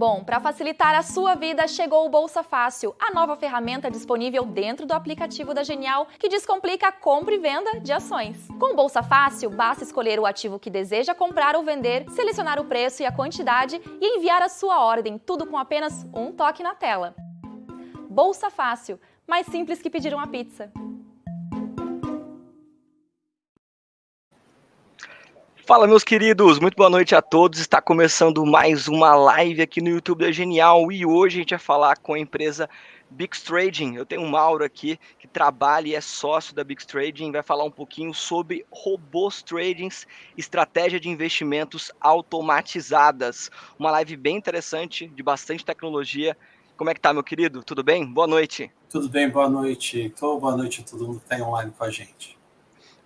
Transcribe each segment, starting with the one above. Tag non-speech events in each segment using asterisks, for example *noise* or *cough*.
Bom, para facilitar a sua vida, chegou o Bolsa Fácil, a nova ferramenta disponível dentro do aplicativo da Genial que descomplica a compra e venda de ações. Com o Bolsa Fácil, basta escolher o ativo que deseja comprar ou vender, selecionar o preço e a quantidade e enviar a sua ordem, tudo com apenas um toque na tela. Bolsa Fácil, mais simples que pedir uma pizza. Fala, meus queridos, muito boa noite a todos. Está começando mais uma live aqui no YouTube da Genial e hoje a gente vai falar com a empresa Bix Trading. Eu tenho um Mauro aqui que trabalha e é sócio da Bix Trading, vai falar um pouquinho sobre robôs tradings, estratégia de investimentos automatizadas. Uma live bem interessante, de bastante tecnologia. Como é que tá, meu querido? Tudo bem? Boa noite. Tudo bem, boa noite. Então, boa noite a todo mundo que está online com a gente.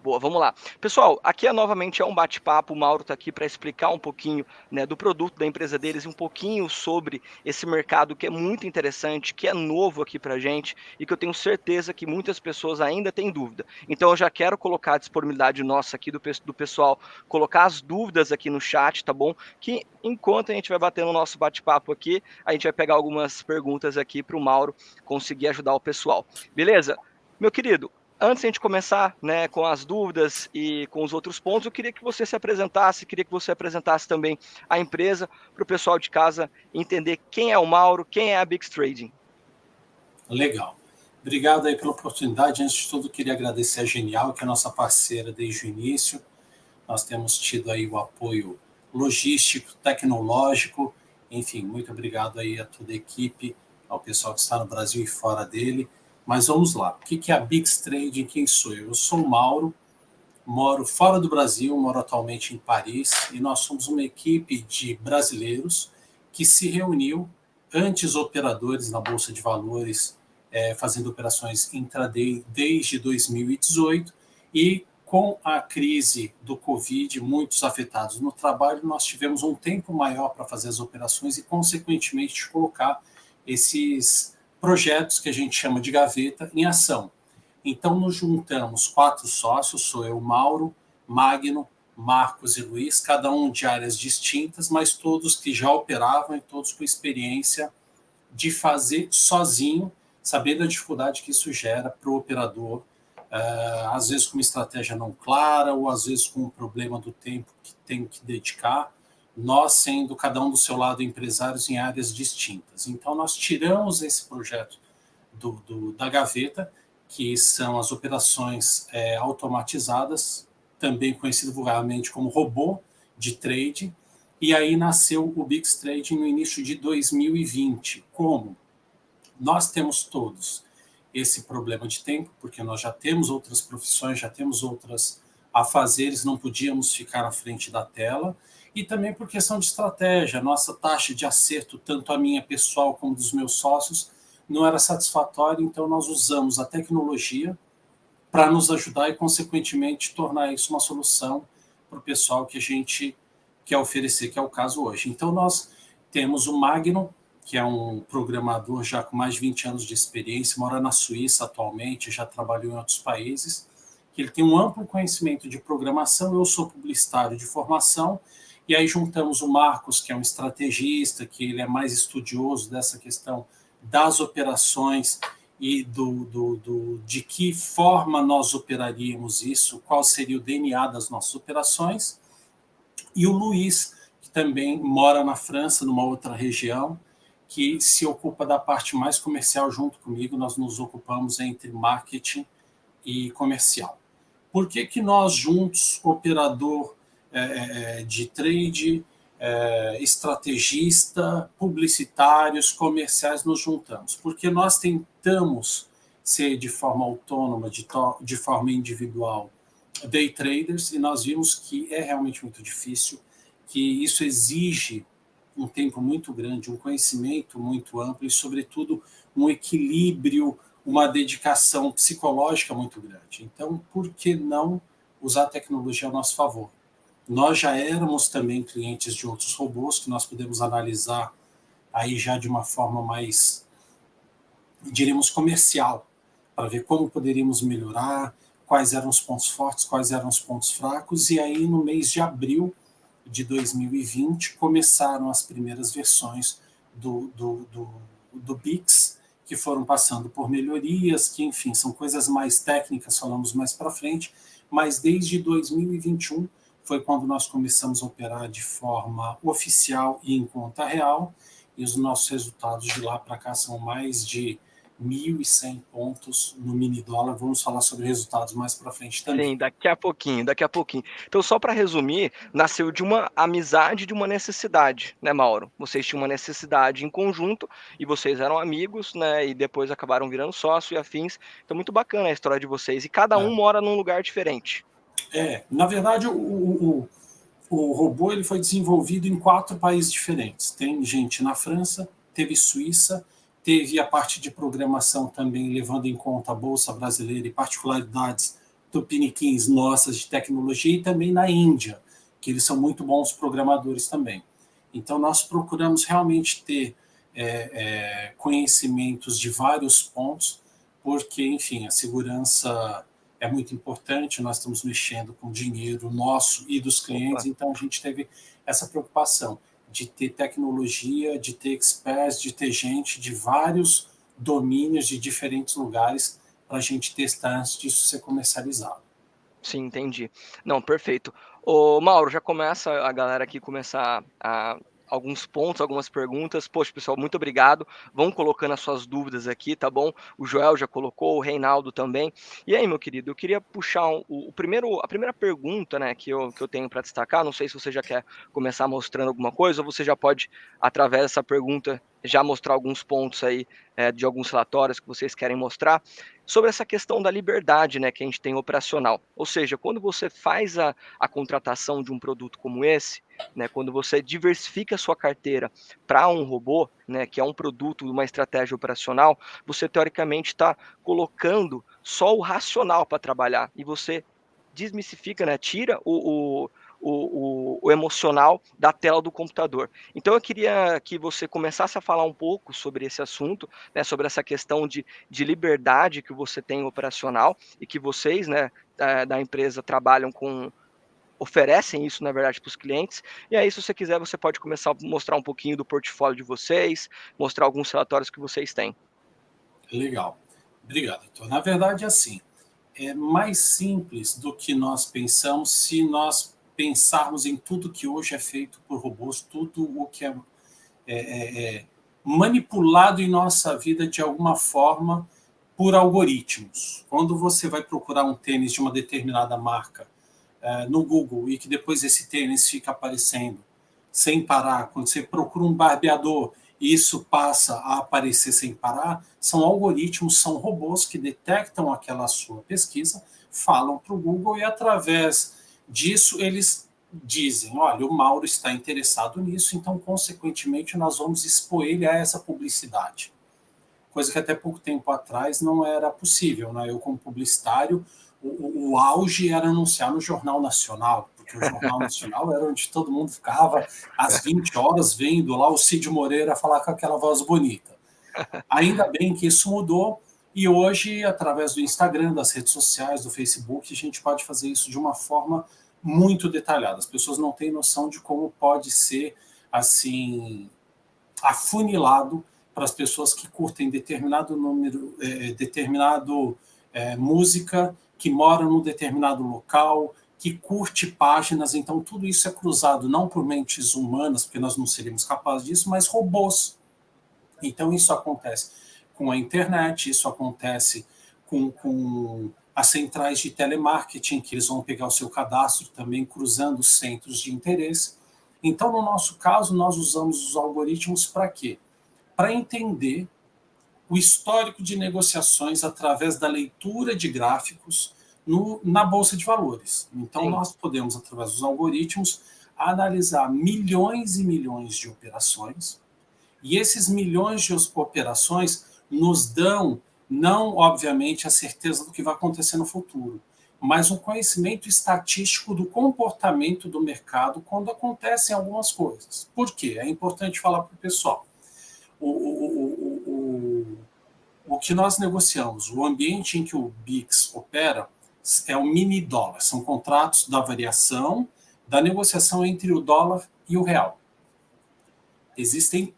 Boa, vamos lá. Pessoal, aqui é, novamente é um bate-papo. O Mauro está aqui para explicar um pouquinho né, do produto da empresa deles, um pouquinho sobre esse mercado que é muito interessante, que é novo aqui para a gente e que eu tenho certeza que muitas pessoas ainda têm dúvida. Então eu já quero colocar a disponibilidade nossa aqui do, do pessoal, colocar as dúvidas aqui no chat, tá bom? Que enquanto a gente vai batendo o nosso bate-papo aqui, a gente vai pegar algumas perguntas aqui para o Mauro conseguir ajudar o pessoal. Beleza? Meu querido, antes de a gente começar né, com as dúvidas e com os outros pontos, eu queria que você se apresentasse, queria que você apresentasse também a empresa para o pessoal de casa entender quem é o Mauro, quem é a Bix Trading. Legal. Obrigado aí pela oportunidade. Antes de tudo, queria agradecer a Genial, que é a nossa parceira desde o início. Nós temos tido aí o apoio logístico, tecnológico, enfim, muito obrigado aí a toda a equipe, ao pessoal que está no Brasil e fora dele. Mas vamos lá. O que é a Bix Trade? Quem sou eu? Eu sou o Mauro, moro fora do Brasil, moro atualmente em Paris, e nós somos uma equipe de brasileiros que se reuniu, antes operadores na Bolsa de Valores, é, fazendo operações intraday desde 2018, e com a crise do Covid, muitos afetados no trabalho, nós tivemos um tempo maior para fazer as operações e, consequentemente, colocar esses projetos que a gente chama de gaveta em ação. Então, nos juntamos quatro sócios, sou eu, Mauro, Magno, Marcos e Luiz, cada um de áreas distintas, mas todos que já operavam e todos com experiência de fazer sozinho, sabendo a dificuldade que isso gera para o operador, uh, às vezes com uma estratégia não clara, ou às vezes com um problema do tempo que tem que dedicar nós sendo cada um do seu lado empresários em áreas distintas. Então, nós tiramos esse projeto do, do da gaveta, que são as operações é, automatizadas, também conhecido vulgarmente como robô de trade, e aí nasceu o Bix Trade no início de 2020. Como? Nós temos todos esse problema de tempo, porque nós já temos outras profissões, já temos outras afazeres, não podíamos ficar à frente da tela, e também por questão de estratégia. Nossa taxa de acerto, tanto a minha pessoal como dos meus sócios, não era satisfatória, então nós usamos a tecnologia para nos ajudar e, consequentemente, tornar isso uma solução para o pessoal que a gente quer oferecer, que é o caso hoje. Então, nós temos o Magno, que é um programador já com mais de 20 anos de experiência, mora na Suíça atualmente, já trabalhou em outros países, que ele tem um amplo conhecimento de programação, eu sou publicitário de formação, e aí juntamos o Marcos, que é um estrategista, que ele é mais estudioso dessa questão das operações e do, do, do, de que forma nós operaríamos isso, qual seria o DNA das nossas operações. E o Luiz, que também mora na França, numa outra região, que se ocupa da parte mais comercial junto comigo, nós nos ocupamos entre marketing e comercial. Por que, que nós juntos, operador, é, é, é, de trade, estrategista, publicitários, comerciais nos juntamos, porque nós tentamos ser de forma autônoma, de, de forma individual, day traders, e nós vimos que é realmente muito difícil, que isso exige um tempo muito grande, um conhecimento muito amplo e, sobretudo, um equilíbrio, uma dedicação psicológica muito grande. Então, por que não usar a tecnologia a nosso favor? Nós já éramos também clientes de outros robôs que nós podemos analisar aí já de uma forma mais, diremos, comercial, para ver como poderíamos melhorar, quais eram os pontos fortes, quais eram os pontos fracos, e aí no mês de abril de 2020 começaram as primeiras versões do, do, do, do BIX, que foram passando por melhorias, que, enfim, são coisas mais técnicas, falamos mais para frente, mas desde 2021 foi quando nós começamos a operar de forma oficial e em conta real, e os nossos resultados de lá para cá são mais de 1.100 pontos no mini dólar. Vamos falar sobre resultados mais para frente também. Sim, daqui a pouquinho, daqui a pouquinho. Então, só para resumir, nasceu de uma amizade, de uma necessidade, né, Mauro? Vocês tinham uma necessidade em conjunto e vocês eram amigos, né? E depois acabaram virando sócio e afins. Então, muito bacana a história de vocês. E cada um é. mora num lugar diferente. É, na verdade, o, o, o robô ele foi desenvolvido em quatro países diferentes. Tem gente na França, teve Suíça, teve a parte de programação também, levando em conta a Bolsa Brasileira e particularidades tupiniquins nossas de tecnologia, e também na Índia, que eles são muito bons programadores também. Então, nós procuramos realmente ter é, é, conhecimentos de vários pontos, porque, enfim, a segurança é muito importante, nós estamos mexendo com dinheiro nosso e dos clientes, então a gente teve essa preocupação de ter tecnologia, de ter experts, de ter gente de vários domínios, de diferentes lugares, para a gente testar antes disso ser comercializado. Sim, entendi. Não, perfeito. Ô, Mauro, já começa a galera aqui começar a alguns pontos, algumas perguntas. Poxa, pessoal, muito obrigado. Vão colocando as suas dúvidas aqui, tá bom? O Joel já colocou, o Reinaldo também. E aí, meu querido, eu queria puxar um, o, primeiro, a primeira pergunta, né, que eu, que eu tenho para destacar. Não sei se você já quer começar mostrando alguma coisa ou você já pode, através dessa pergunta, já mostrar alguns pontos aí é, de alguns relatórios que vocês querem mostrar sobre essa questão da liberdade né, que a gente tem operacional. Ou seja, quando você faz a, a contratação de um produto como esse, né, quando você diversifica a sua carteira para um robô, né, que é um produto, uma estratégia operacional, você teoricamente está colocando só o racional para trabalhar e você desmistifica, né, tira o, o o, o, o, emocional da tela do computador. Então eu queria que você começasse a falar um pouco sobre esse assunto, né, sobre essa questão de, de liberdade que você tem operacional e que vocês, né, da, da empresa trabalham com oferecem isso, na verdade, para os clientes. E aí, se você quiser, você pode começar a mostrar um pouquinho do portfólio de vocês, mostrar alguns relatórios que vocês têm. Legal. Obrigado, então. Na verdade, assim, é mais simples do que nós pensamos se nós pensarmos em tudo que hoje é feito por robôs, tudo o que é, é, é, é manipulado em nossa vida de alguma forma por algoritmos. Quando você vai procurar um tênis de uma determinada marca é, no Google e que depois esse tênis fica aparecendo sem parar, quando você procura um barbeador e isso passa a aparecer sem parar, são algoritmos, são robôs que detectam aquela sua pesquisa, falam para o Google e através disso eles dizem, olha, o Mauro está interessado nisso, então, consequentemente, nós vamos expor ele a essa publicidade. Coisa que até pouco tempo atrás não era possível. Né? Eu, como publicitário, o, o auge era anunciar no Jornal Nacional, porque o Jornal *laughs* Nacional era onde todo mundo ficava às 20 horas vendo lá o Cid Moreira falar com aquela voz bonita. Ainda bem que isso mudou, e hoje, através do Instagram, das redes sociais, do Facebook, a gente pode fazer isso de uma forma muito detalhada. As pessoas não têm noção de como pode ser assim afunilado para as pessoas que curtem determinado número, é, determinado é, música, que moram num determinado local, que curte páginas. Então, tudo isso é cruzado não por mentes humanas, porque nós não seríamos capazes disso, mas robôs. Então, isso acontece com a internet, isso acontece com, com as centrais de telemarketing, que eles vão pegar o seu cadastro também cruzando centros de interesse. Então, no nosso caso, nós usamos os algoritmos para quê? Para entender o histórico de negociações através da leitura de gráficos no, na Bolsa de Valores. Então, Sim. nós podemos, através dos algoritmos, analisar milhões e milhões de operações, e esses milhões de operações nos dão, não obviamente, a certeza do que vai acontecer no futuro, mas um conhecimento estatístico do comportamento do mercado quando acontecem algumas coisas. Por quê? É importante falar para o pessoal. O, o, o, o, que nós negociamos, o ambiente em que o BIX opera, é o mini dólar, são contratos da variação da negociação entre o dólar e o real. Existem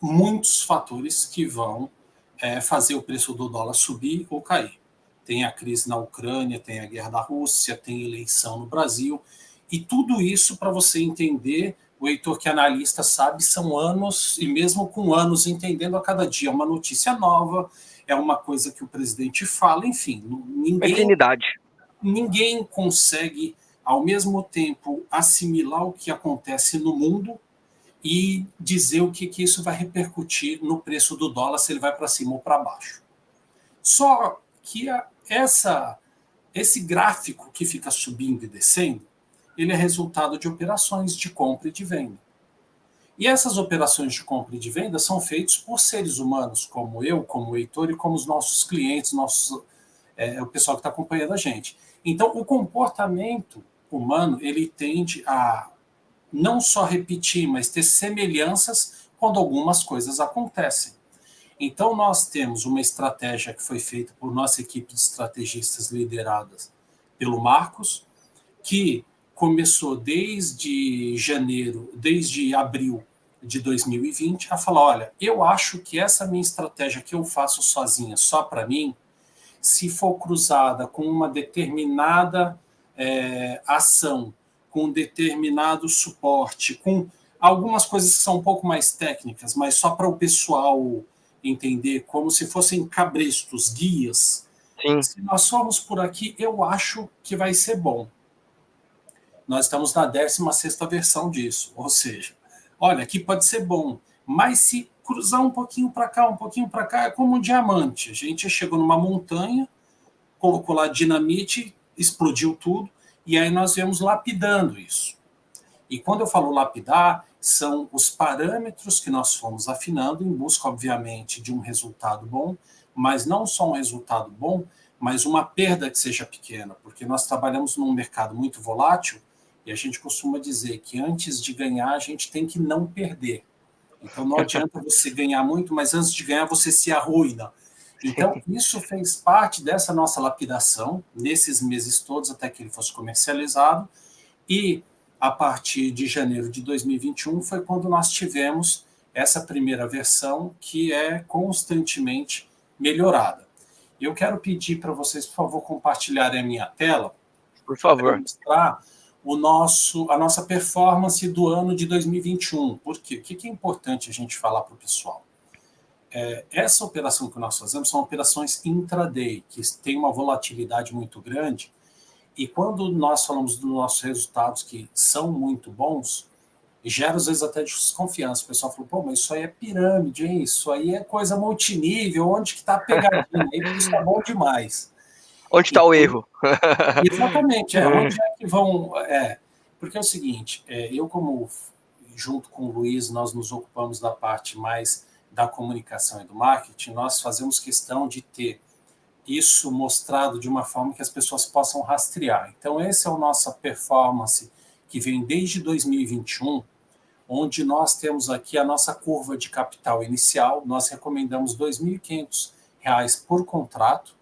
muitos fatores que vão é, fazer o preço do dólar subir ou cair. Tem a crise na Ucrânia, tem a guerra da Rússia, tem eleição no Brasil, e tudo isso para você entender, o Heitor que é analista sabe, são anos, e mesmo com anos entendendo a cada dia. Uma notícia nova, é uma coisa que o presidente fala, enfim, ninguém, ninguém consegue ao mesmo tempo assimilar o que acontece no mundo e dizer o que, que isso vai repercutir no preço do dólar, se ele vai para cima ou para baixo. Só que a, essa, esse gráfico que fica subindo e descendo, ele é resultado de operações de compra e de venda. E essas operações de compra e de venda são feitas por seres humanos, como eu, como o Heitor e como os nossos clientes, nossos, é, o pessoal que está acompanhando a gente. Então, o comportamento humano, ele tende a não só repetir, mas ter semelhanças quando algumas coisas acontecem. Então, nós temos uma estratégia que foi feita por nossa equipe de estrategistas lideradas pelo Marcos, que começou desde janeiro, desde abril de 2020, a falar: olha, eu acho que essa minha estratégia que eu faço sozinha, só para mim, se for cruzada com uma determinada é, ação com determinado suporte, com algumas coisas que são um pouco mais técnicas, mas só para o pessoal entender, como se fossem cabrestos, guias. Sim. Se nós formos por aqui, eu acho que vai ser bom. Nós estamos na 16 versão disso, ou seja, olha, aqui pode ser bom, mas se cruzar um pouquinho para cá, um pouquinho para cá, é como um diamante. A gente chegou numa montanha, colocou lá dinamite, explodiu tudo, e aí nós viemos lapidando isso. E quando eu falo lapidar, são os parâmetros que nós fomos afinando em busca, obviamente, de um resultado bom, mas não só um resultado bom, mas uma perda que seja pequena, porque nós trabalhamos num mercado muito volátil e a gente costuma dizer que antes de ganhar, a gente tem que não perder. Então não *laughs* adianta você ganhar muito, mas antes de ganhar, você se arruina. Então, *laughs* isso fez parte dessa nossa lapidação, nesses meses todos, até que ele fosse comercializado, e a partir de janeiro de 2021 foi quando nós tivemos essa primeira versão, que é constantemente melhorada. Eu quero pedir para vocês, por favor, compartilharem a minha tela. Por favor. Para mostrar o nosso, a nossa performance do ano de 2021. Por quê? O que é importante a gente falar para o pessoal? É, essa operação que nós fazemos são operações intraday, que tem uma volatilidade muito grande, e quando nós falamos dos nossos resultados que são muito bons, gera às vezes até desconfiança. O pessoal falou, pô, mas isso aí é pirâmide, hein? isso aí é coisa multinível, onde que está a pegadinha? isso está bom demais. Onde está o erro? *laughs* Exatamente, é, onde é que vão... É, porque é o seguinte, é, eu como, junto com o Luiz, nós nos ocupamos da parte mais da comunicação e do marketing, nós fazemos questão de ter isso mostrado de uma forma que as pessoas possam rastrear. Então, essa é a nossa performance que vem desde 2021, onde nós temos aqui a nossa curva de capital inicial, nós recomendamos R$ 2.500 por contrato,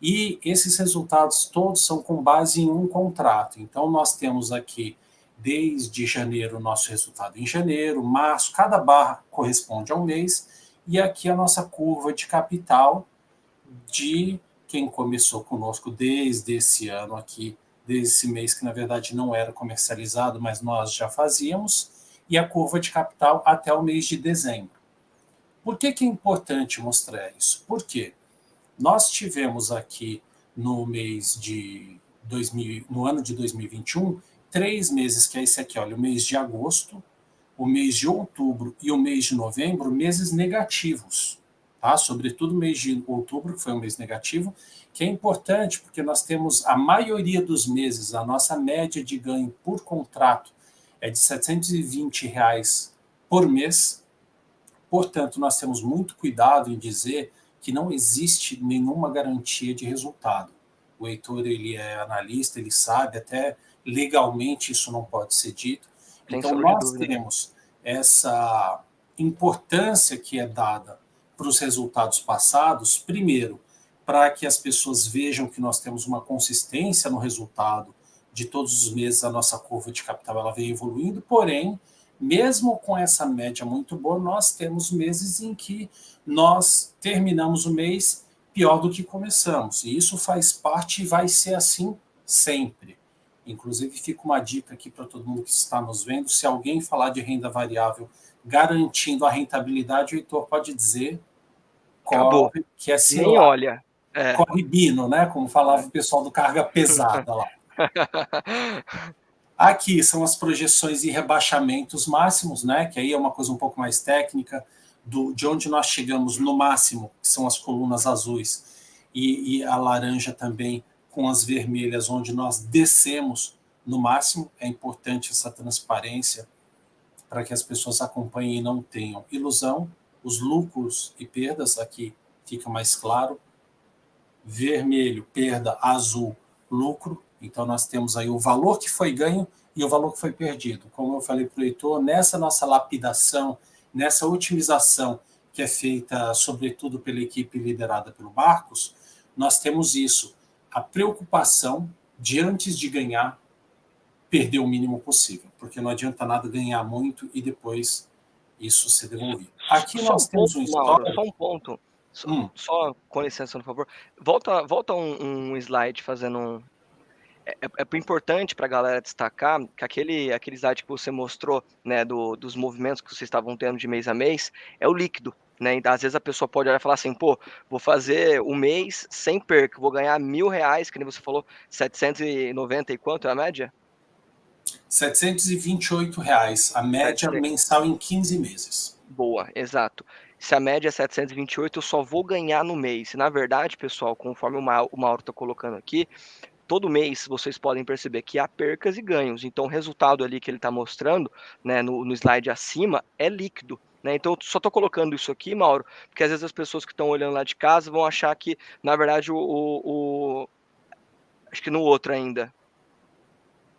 e esses resultados todos são com base em um contrato. Então, nós temos aqui desde janeiro nosso resultado em janeiro, março, cada barra corresponde a um mês, e aqui a nossa curva de capital de quem começou conosco desde esse ano aqui, desde esse mês que na verdade não era comercializado, mas nós já fazíamos, e a curva de capital até o mês de dezembro. Por que, que é importante mostrar isso? Porque nós tivemos aqui no mês de 2000, no ano de 2021 três meses, que é esse aqui, olha, o mês de agosto, o mês de outubro e o mês de novembro, meses negativos, tá? Sobretudo o mês de outubro, que foi um mês negativo, que é importante porque nós temos a maioria dos meses, a nossa média de ganho por contrato é de 720 reais por mês. Portanto, nós temos muito cuidado em dizer que não existe nenhuma garantia de resultado. O Heitor, ele é analista, ele sabe até legalmente isso não pode ser dito. Então, nós temos essa importância que é dada para os resultados passados, primeiro, para que as pessoas vejam que nós temos uma consistência no resultado de todos os meses, a nossa curva de capital ela vem evoluindo, porém, mesmo com essa média muito boa, nós temos meses em que nós terminamos o mês pior do que começamos. E isso faz parte e vai ser assim sempre. Inclusive, fica uma dica aqui para todo mundo que está nos vendo, se alguém falar de renda variável garantindo a rentabilidade, o Heitor pode dizer Acabou. corre, que é assim, Nem olha. É. Corre bino, né? Como falava o pessoal do carga pesada lá. *laughs* Aqui são as projeções e rebaixamentos máximos, né? Que aí é uma coisa um pouco mais técnica, do, de onde nós chegamos no máximo, que são as colunas azuis, e, e a laranja também com as vermelhas, onde nós descemos no máximo. É importante essa transparência para que as pessoas acompanhem e não tenham ilusão. Os lucros e perdas aqui fica mais claro. Vermelho, perda, azul, lucro. Então, nós temos aí o valor que foi ganho e o valor que foi perdido. Como eu falei para o leitor, nessa nossa lapidação, nessa otimização que é feita, sobretudo, pela equipe liderada pelo Marcos, nós temos isso a preocupação de antes de ganhar, perder o mínimo possível, porque não adianta nada ganhar muito e depois isso ser devolvido. Aqui só nós um temos ponto, um histórico... Só um ponto, só, hum. só, com licença, por favor. Volta, volta um, um slide fazendo um... É, é, é importante para a galera destacar que aquele, aquele slide que você mostrou, né, do, dos movimentos que vocês estavam tendo de mês a mês, é o líquido. Né? Então, às vezes a pessoa pode olhar e falar assim, pô, vou fazer um mês sem perca, vou ganhar mil reais, que nem você falou, 790 e quanto é a média? 728 reais, a média 700. mensal em 15 meses. Boa, exato. Se a média é 728, eu só vou ganhar no mês. Na verdade, pessoal, conforme o Mauro está colocando aqui, todo mês vocês podem perceber que há percas e ganhos. Então, o resultado ali que ele está mostrando, né, no, no slide acima, é líquido. Né? Então, eu só estou colocando isso aqui, Mauro, porque às vezes as pessoas que estão olhando lá de casa vão achar que, na verdade, o, o, o acho que no outro ainda,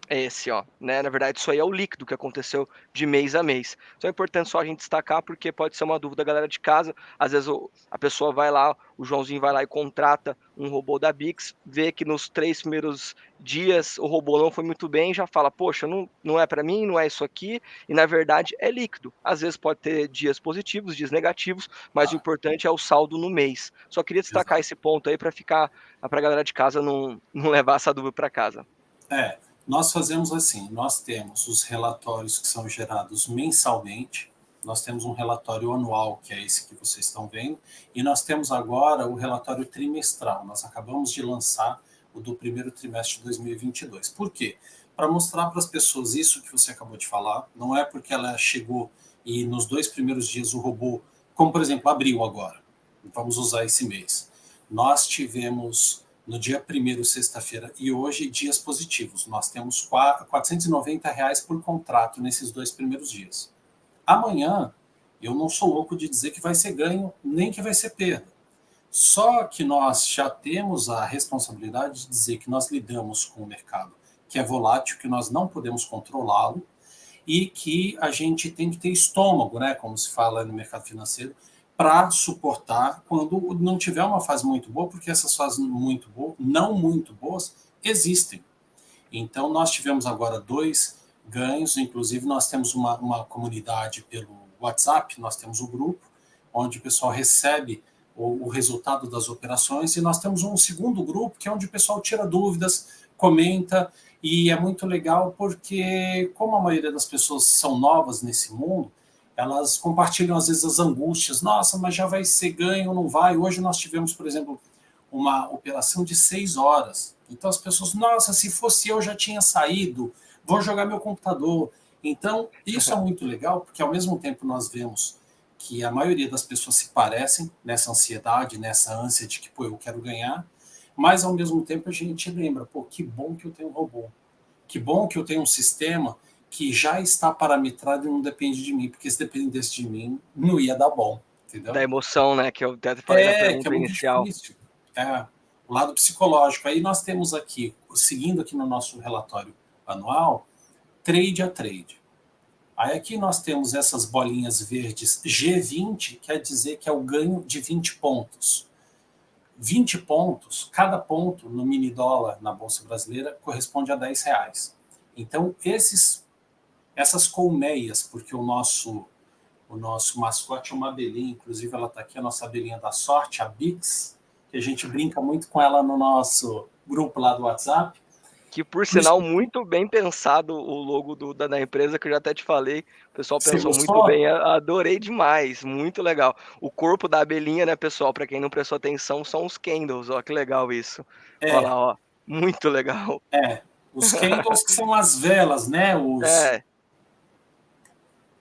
é esse, ó, né? Na verdade, isso aí é o líquido que aconteceu de mês a mês. Então é importante só a gente destacar, porque pode ser uma dúvida da galera de casa. Às vezes a pessoa vai lá, o Joãozinho vai lá e contrata um robô da Bix, vê que nos três primeiros dias o robô não foi muito bem, já fala, poxa, não, não é para mim, não é isso aqui, e na verdade é líquido. Às vezes pode ter dias positivos, dias negativos, mas ah. o importante é o saldo no mês. Só queria destacar Exato. esse ponto aí para ficar, para a galera de casa não, não *laughs* levar essa dúvida para casa. É, nós fazemos assim, nós temos os relatórios que são gerados mensalmente, nós temos um relatório anual, que é esse que vocês estão vendo, e nós temos agora o relatório trimestral. Nós acabamos de lançar o do primeiro trimestre de 2022. Por quê? Para mostrar para as pessoas isso que você acabou de falar, não é porque ela chegou e nos dois primeiros dias o robô, como por exemplo, abriu agora, vamos usar esse mês. Nós tivemos no dia 1 sexta-feira, e hoje dias positivos. Nós temos 490 reais por contrato nesses dois primeiros dias. Amanhã, eu não sou louco de dizer que vai ser ganho, nem que vai ser perda. Só que nós já temos a responsabilidade de dizer que nós lidamos com o mercado que é volátil, que nós não podemos controlá-lo, e que a gente tem que ter estômago, né, como se fala no mercado financeiro, para suportar quando não tiver uma fase muito boa, porque essas fases muito boas, não muito boas, existem. Então, nós tivemos agora dois ganhos, inclusive nós temos uma, uma comunidade pelo WhatsApp, nós temos o um grupo, onde o pessoal recebe o, o, resultado das operações, e nós temos um segundo grupo, que é onde o pessoal tira dúvidas, comenta, e é muito legal porque, como a maioria das pessoas são novas nesse mundo, elas compartilham às vezes as angústias, nossa, mas já vai ser ganho ou não vai? Hoje nós tivemos, por exemplo, uma operação de seis horas. Então as pessoas, nossa, se fosse eu já tinha saído, vou jogar meu computador. Então isso é muito legal, porque ao mesmo tempo nós vemos que a maioria das pessoas se parecem nessa ansiedade, nessa ânsia de que, pô, eu quero ganhar, mas ao mesmo tempo a gente lembra, pô, que bom que eu tenho um robô, que bom que eu tenho um sistema que já está parametrado e não depende de mim, porque se dependesse de mim, não ia dar bom, entendeu? Da emoção, né, que eu até falei é, na pergunta que é inicial. Difícil. É, o lado psicológico. Aí nós temos aqui, seguindo aqui no nosso relatório anual, trade a trade. Aí aqui nós temos essas bolinhas verdes G20, quer dizer que é o ganho de 20 pontos. 20 pontos, cada ponto no mini dólar na Bolsa Brasileira corresponde a 10 reais. Então, esses essas colmeias, porque o nosso, o nosso mascote é uma abelhinha, inclusive ela está aqui, a nossa abelhinha da sorte, a Bix, que a gente brinca muito com ela no nosso grupo lá do WhatsApp. Que, por sinal, muito bem pensado o logo do, da, da, empresa, que eu já até te falei. O pessoal pensou muito bem, adorei demais, muito legal. O corpo da abelhinha, né, pessoal, para quem não prestou atenção, são os candles, ó, que legal isso. É. Olha lá, ó, muito legal. É, os candles que são as velas, né, os... É.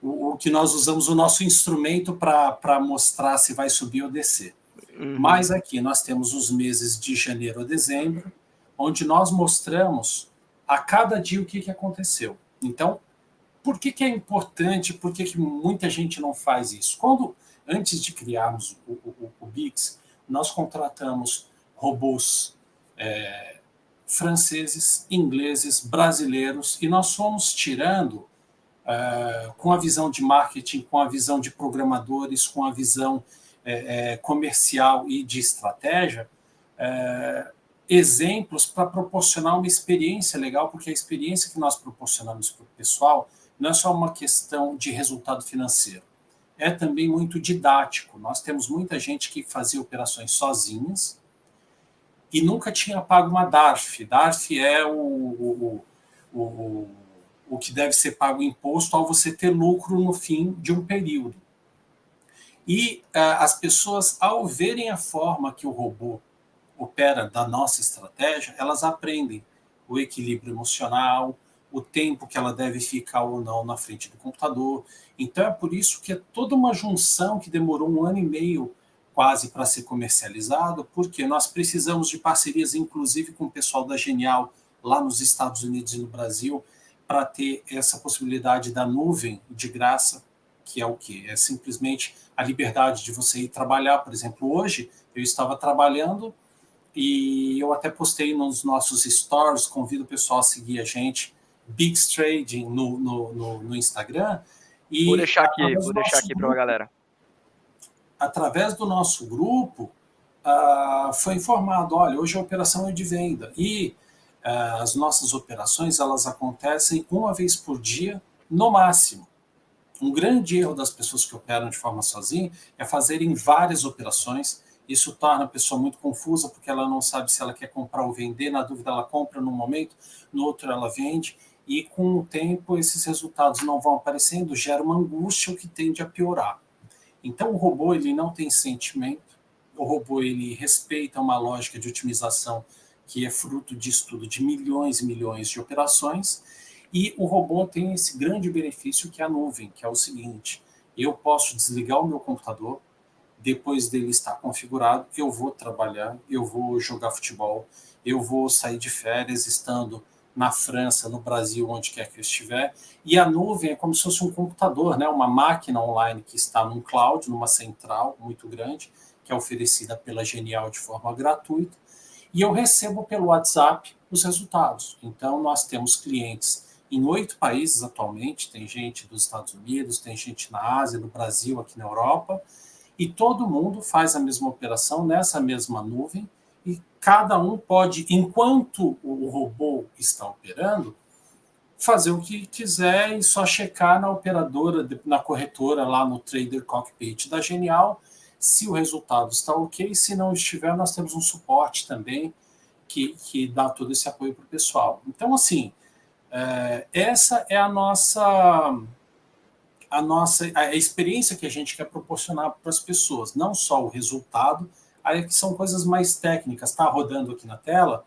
O, o que nós usamos o nosso instrumento para mostrar se vai subir ou descer. Uhum. Mas aqui nós temos os meses de janeiro a dezembro, onde nós mostramos a cada dia o que, que aconteceu. Então, por que, que é importante, por que, que muita gente não faz isso? Quando, antes de criarmos o, o, o Bix, nós contratamos robôs é, franceses, ingleses, brasileiros, e nós fomos tirando, é, com a visão de marketing, com a visão de programadores, com a visão é, é comercial e de estratégia, é, exemplos para proporcionar uma experiência legal, porque a experiência que nós proporcionamos para o pessoal não é só uma questão de resultado financeiro, é também muito didático. Nós temos muita gente que fazia operações sozinhas e nunca tinha pago uma DARF. DARF é o, o, o, o que deve ser pago imposto ao você ter lucro no fim de um período. E uh, as pessoas, ao verem a forma que o robô opera da nossa estratégia, elas aprendem o equilíbrio emocional, o tempo que ela deve ficar ou não na frente do computador. Então é por isso que é toda uma junção que demorou um ano e meio quase para ser comercializado, porque nós precisamos de parcerias, inclusive com o pessoal da Genial, lá nos Estados Unidos e no Brasil, para ter essa possibilidade da nuvem de graça, que é o que? É simplesmente a liberdade de você ir trabalhar. Por exemplo, hoje eu estava trabalhando e eu até postei nos nossos stories, convido o pessoal a seguir a gente, Big Trading no, no, no, no Instagram. E vou deixar aqui, vou deixar aqui para a galera. Através do nosso grupo, uh, foi informado, olha, hoje a operação é de venda. E as nossas operações, elas acontecem uma vez por dia, no máximo. Um grande erro das pessoas que operam de forma sozinha é fazerem várias operações isso torna a pessoa muito confusa, porque ela não sabe se ela quer comprar ou vender, na dúvida ela compra num momento, no outro ela vende, e com o tempo esses resultados não vão aparecendo, gera uma angústia, o que tende a piorar. Então o robô ele não tem sentimento, o robô ele respeita uma lógica de otimização que é fruto de estudo de milhões e milhões de operações, e o robô tem esse grande benefício que é a nuvem, que é o seguinte, eu posso desligar o meu computador, depois dele estar configurado, eu vou trabalhar, eu vou jogar futebol, eu vou sair de férias estando na França, no Brasil, onde quer que eu estiver, e a nuvem é como se fosse um computador, né? uma máquina online que está num cloud, numa central muito grande, que é oferecida pela Genial de forma gratuita, e eu recebo pelo WhatsApp os resultados. Então, nós temos clientes em oito países atualmente, tem gente dos Estados Unidos, tem gente na Ásia, no Brasil, aqui na Europa, e todo mundo faz a mesma operação nessa mesma nuvem. E cada um pode, enquanto o robô está operando, fazer o que quiser e só checar na operadora, na corretora, lá no Trader Cockpit da Genial, se o resultado está ok. Se não estiver, nós temos um suporte também que, que dá todo esse apoio para o pessoal. Então, assim, é, essa é a nossa a nossa a experiência que a gente quer proporcionar para as pessoas, não só o resultado, aí que são coisas mais técnicas, está rodando aqui na tela,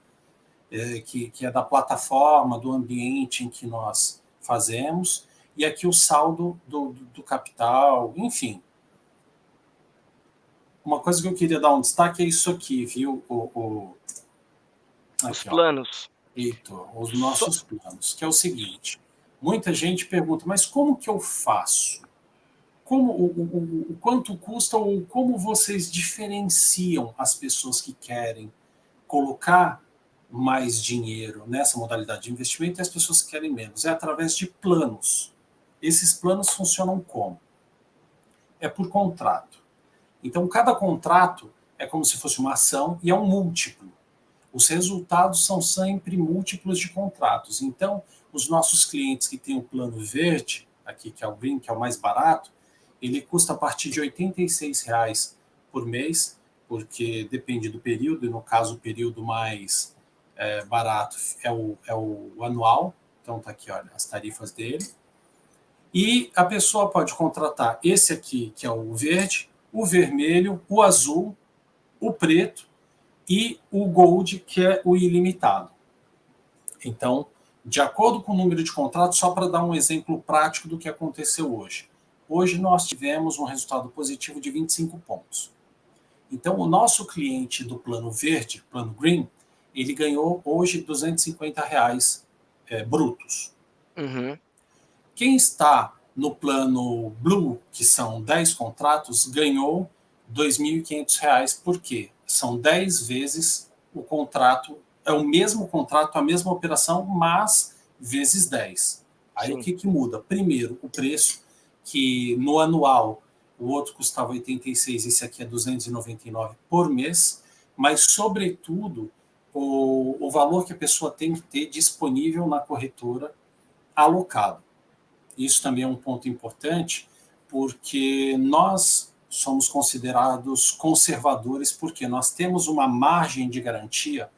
é, que, que é da plataforma, do ambiente em que nós fazemos, e aqui o saldo do, do, do capital, enfim. Uma coisa que eu queria dar um destaque é isso aqui, viu? O, o... Aqui, os planos. Ó. Eito, os nossos planos, que é o seguinte Muita gente pergunta, mas como que eu faço? Como, o, o, o quanto custa ou como vocês diferenciam as pessoas que querem colocar mais dinheiro nessa modalidade de investimento e as pessoas que querem menos? É através de planos. Esses planos funcionam como? É por contrato. Então, cada contrato é como se fosse uma ação e é um múltiplo. Os resultados são sempre múltiplos de contratos. Então, os nossos clientes que têm o plano verde, aqui que é o Green, que é o mais barato, ele custa a partir de R$ 86,00 por mês, porque depende do período, e no caso o período mais é, barato é o, é o anual, então está aqui olha, as tarifas dele. E a pessoa pode contratar esse aqui, que é o verde, o vermelho, o azul, o preto e o gold, que é o ilimitado. Então, de acordo com o número de contratos, só para dar um exemplo prático do que aconteceu hoje. Hoje nós tivemos um resultado positivo de 25 pontos. Então, o nosso cliente do plano verde, plano green, ele ganhou hoje 250 reais é, brutos. Uhum. Quem está no plano blue, que são 10 contratos, ganhou R$ 2.500. Por quê? São 10 vezes o contrato é o mesmo contrato, a mesma operação, mas vezes 10. Aí Sim. o que, que muda? Primeiro, o preço, que no anual o outro custava 86, esse aqui é 299 por mês, mas, sobretudo, o, o valor que a pessoa tem que ter disponível na corretora alocado. Isso também é um ponto importante, porque nós somos considerados conservadores, porque nós temos uma margem de garantia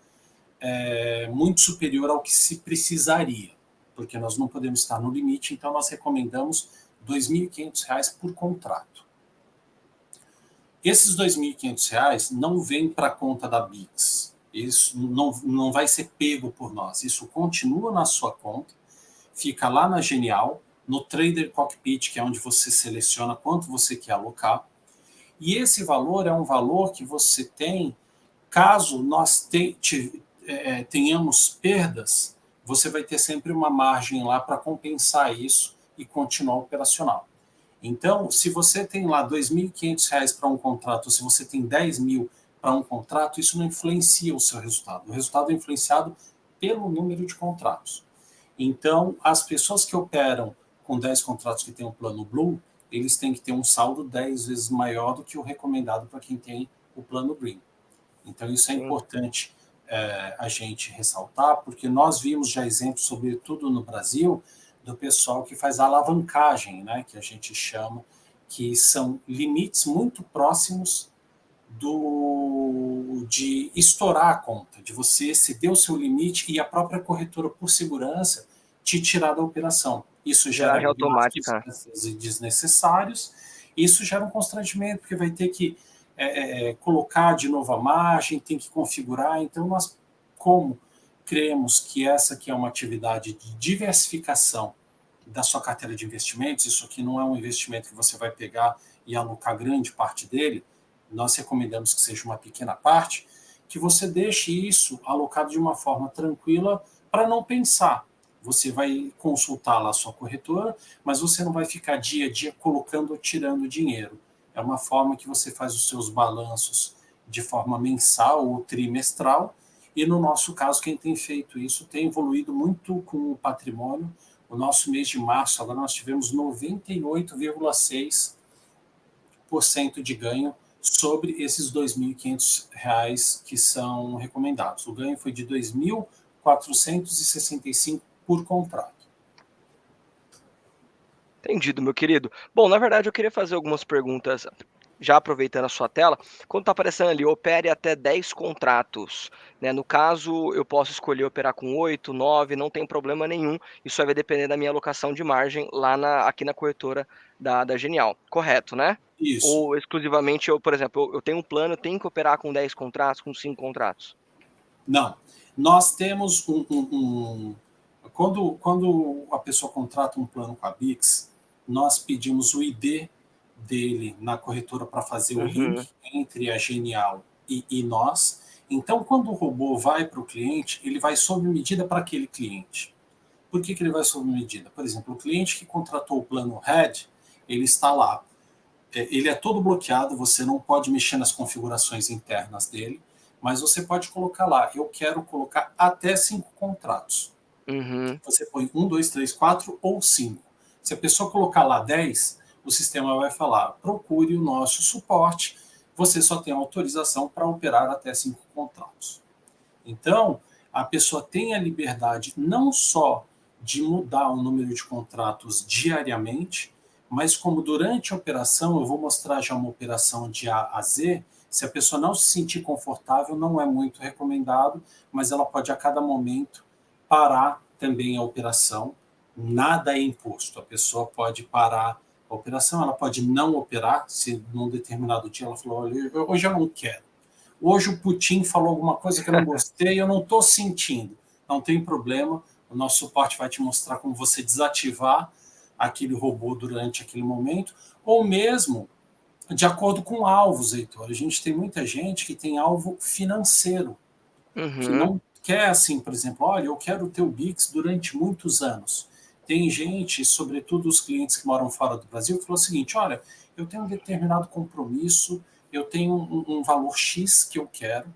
é, muito superior ao que se precisaria, porque nós não podemos estar no limite, então nós recomendamos R$ 2.500 por contrato. Esses R$ 2.500 não vêm para a conta da Bix, isso não, não vai ser pego por nós, isso continua na sua conta, fica lá na Genial, no Trader Cockpit, que é onde você seleciona quanto você quer alocar, e esse valor é um valor que você tem caso nós te, é, é, tenhamos perdas, você vai ter sempre uma margem lá para compensar isso e continuar operacional. Então, se você tem lá R$ 2.500 para um contrato, se você tem 10 mil para um contrato, isso não influencia o seu resultado. O resultado é influenciado pelo número de contratos. Então, as pessoas que operam com 10 contratos que tem um plano Blue, eles têm que ter um saldo 10 vezes maior do que o recomendado para quem tem o plano Green. Então, isso é Sim. importante é, a gente ressaltar, porque nós vimos já exemplos, sobretudo no Brasil, do pessoal que faz alavancagem, né, que a gente chama, que são limites muito próximos do de estourar a conta, de você exceder o seu limite e a própria corretora, por segurança, te tirar da operação. Isso gera automática desnecessários, isso gera um constrangimento, porque vai ter que é, é, é, colocar de novo a margem, tem que configurar. Então, nós, como cremos que essa aqui é uma atividade de diversificação da sua carteira de investimentos, isso aqui não é um investimento que você vai pegar e alocar grande parte dele, nós recomendamos que seja uma pequena parte, que você deixe isso alocado de uma forma tranquila para não pensar. Você vai consultar lá a sua corretora, mas você não vai ficar dia a dia colocando ou tirando dinheiro é uma forma que você faz os seus balanços de forma mensal ou trimestral, e no nosso caso, quem tem feito isso tem evoluído muito com o patrimônio. O nosso mês de março, agora nós tivemos 98,6% de ganho sobre esses R$ 2.500 que são recomendados. O ganho foi de R$ 2.465 por contrato. Entendido, meu querido. Bom, na verdade, eu queria fazer algumas perguntas, já aproveitando a sua tela. Quando está aparecendo ali, opere até 10 contratos. Né? No caso, eu posso escolher operar com 8, 9, não tem problema nenhum. Isso vai depender da minha alocação de margem lá na, aqui na corretora da, da Genial. Correto, né? Isso. Ou exclusivamente, eu, por exemplo, eu, eu tenho um plano, eu tenho que operar com 10 contratos, com 5 contratos? Não. Nós temos um, um, um quando, quando a pessoa contrata um plano com a Bix, nós pedimos o ID dele na corretora para fazer o uhum. link entre a Genial e, e nós. Então, quando o robô vai para o cliente, ele vai sob medida para aquele cliente. Por que, que ele vai sob medida? Por exemplo, o cliente que contratou o plano Red, ele está lá. É, ele é todo bloqueado, você não pode mexer nas configurações internas dele, mas você pode colocar lá, eu quero colocar até cinco contratos. Uhum. Você põe um, dois, três, quatro ou cinco. Se a pessoa colocar lá 10, o sistema vai falar: procure o nosso suporte, você só tem autorização para operar até cinco contratos. Então, a pessoa tem a liberdade não só de mudar o número de contratos diariamente, mas como durante a operação, eu vou mostrar já uma operação de A a Z, se a pessoa não se sentir confortável, não é muito recomendado, mas ela pode a cada momento parar também a operação. Nada é imposto. A pessoa pode parar a operação, ela pode não operar, se num determinado dia ela falou, olha, hoje eu não quero. Hoje o Putin falou alguma coisa que eu não gostei, eu não estou sentindo. Não tem problema, o nosso suporte vai te mostrar como você desativar aquele robô durante aquele momento, ou mesmo de acordo com alvos, Heitor. A gente tem muita gente que tem alvo financeiro, uhum. que não quer, assim, por exemplo, olha, eu quero o teu Bix durante muitos anos. Tem gente, sobretudo os clientes que moram fora do Brasil, que falou o seguinte, olha, eu tenho um determinado compromisso, eu tenho um, um valor X que eu quero,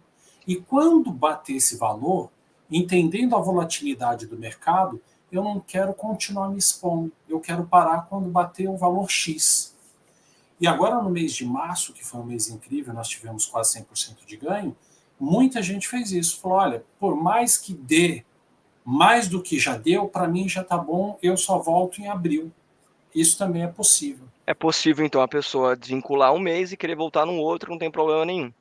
e quando bater esse valor, entendendo a volatilidade do mercado, eu não quero continuar me expondo, eu quero parar quando bater o valor X. E agora, no mês de março, que foi um mês incrível, nós tivemos quase 100% de ganho, muita gente fez isso. Falou, olha, por mais que dê mais do que já deu, para mim já está bom, eu só volto em abril. Isso também é possível. É possível, então, a pessoa desvincular um mês e querer voltar num outro, não tem problema nenhum.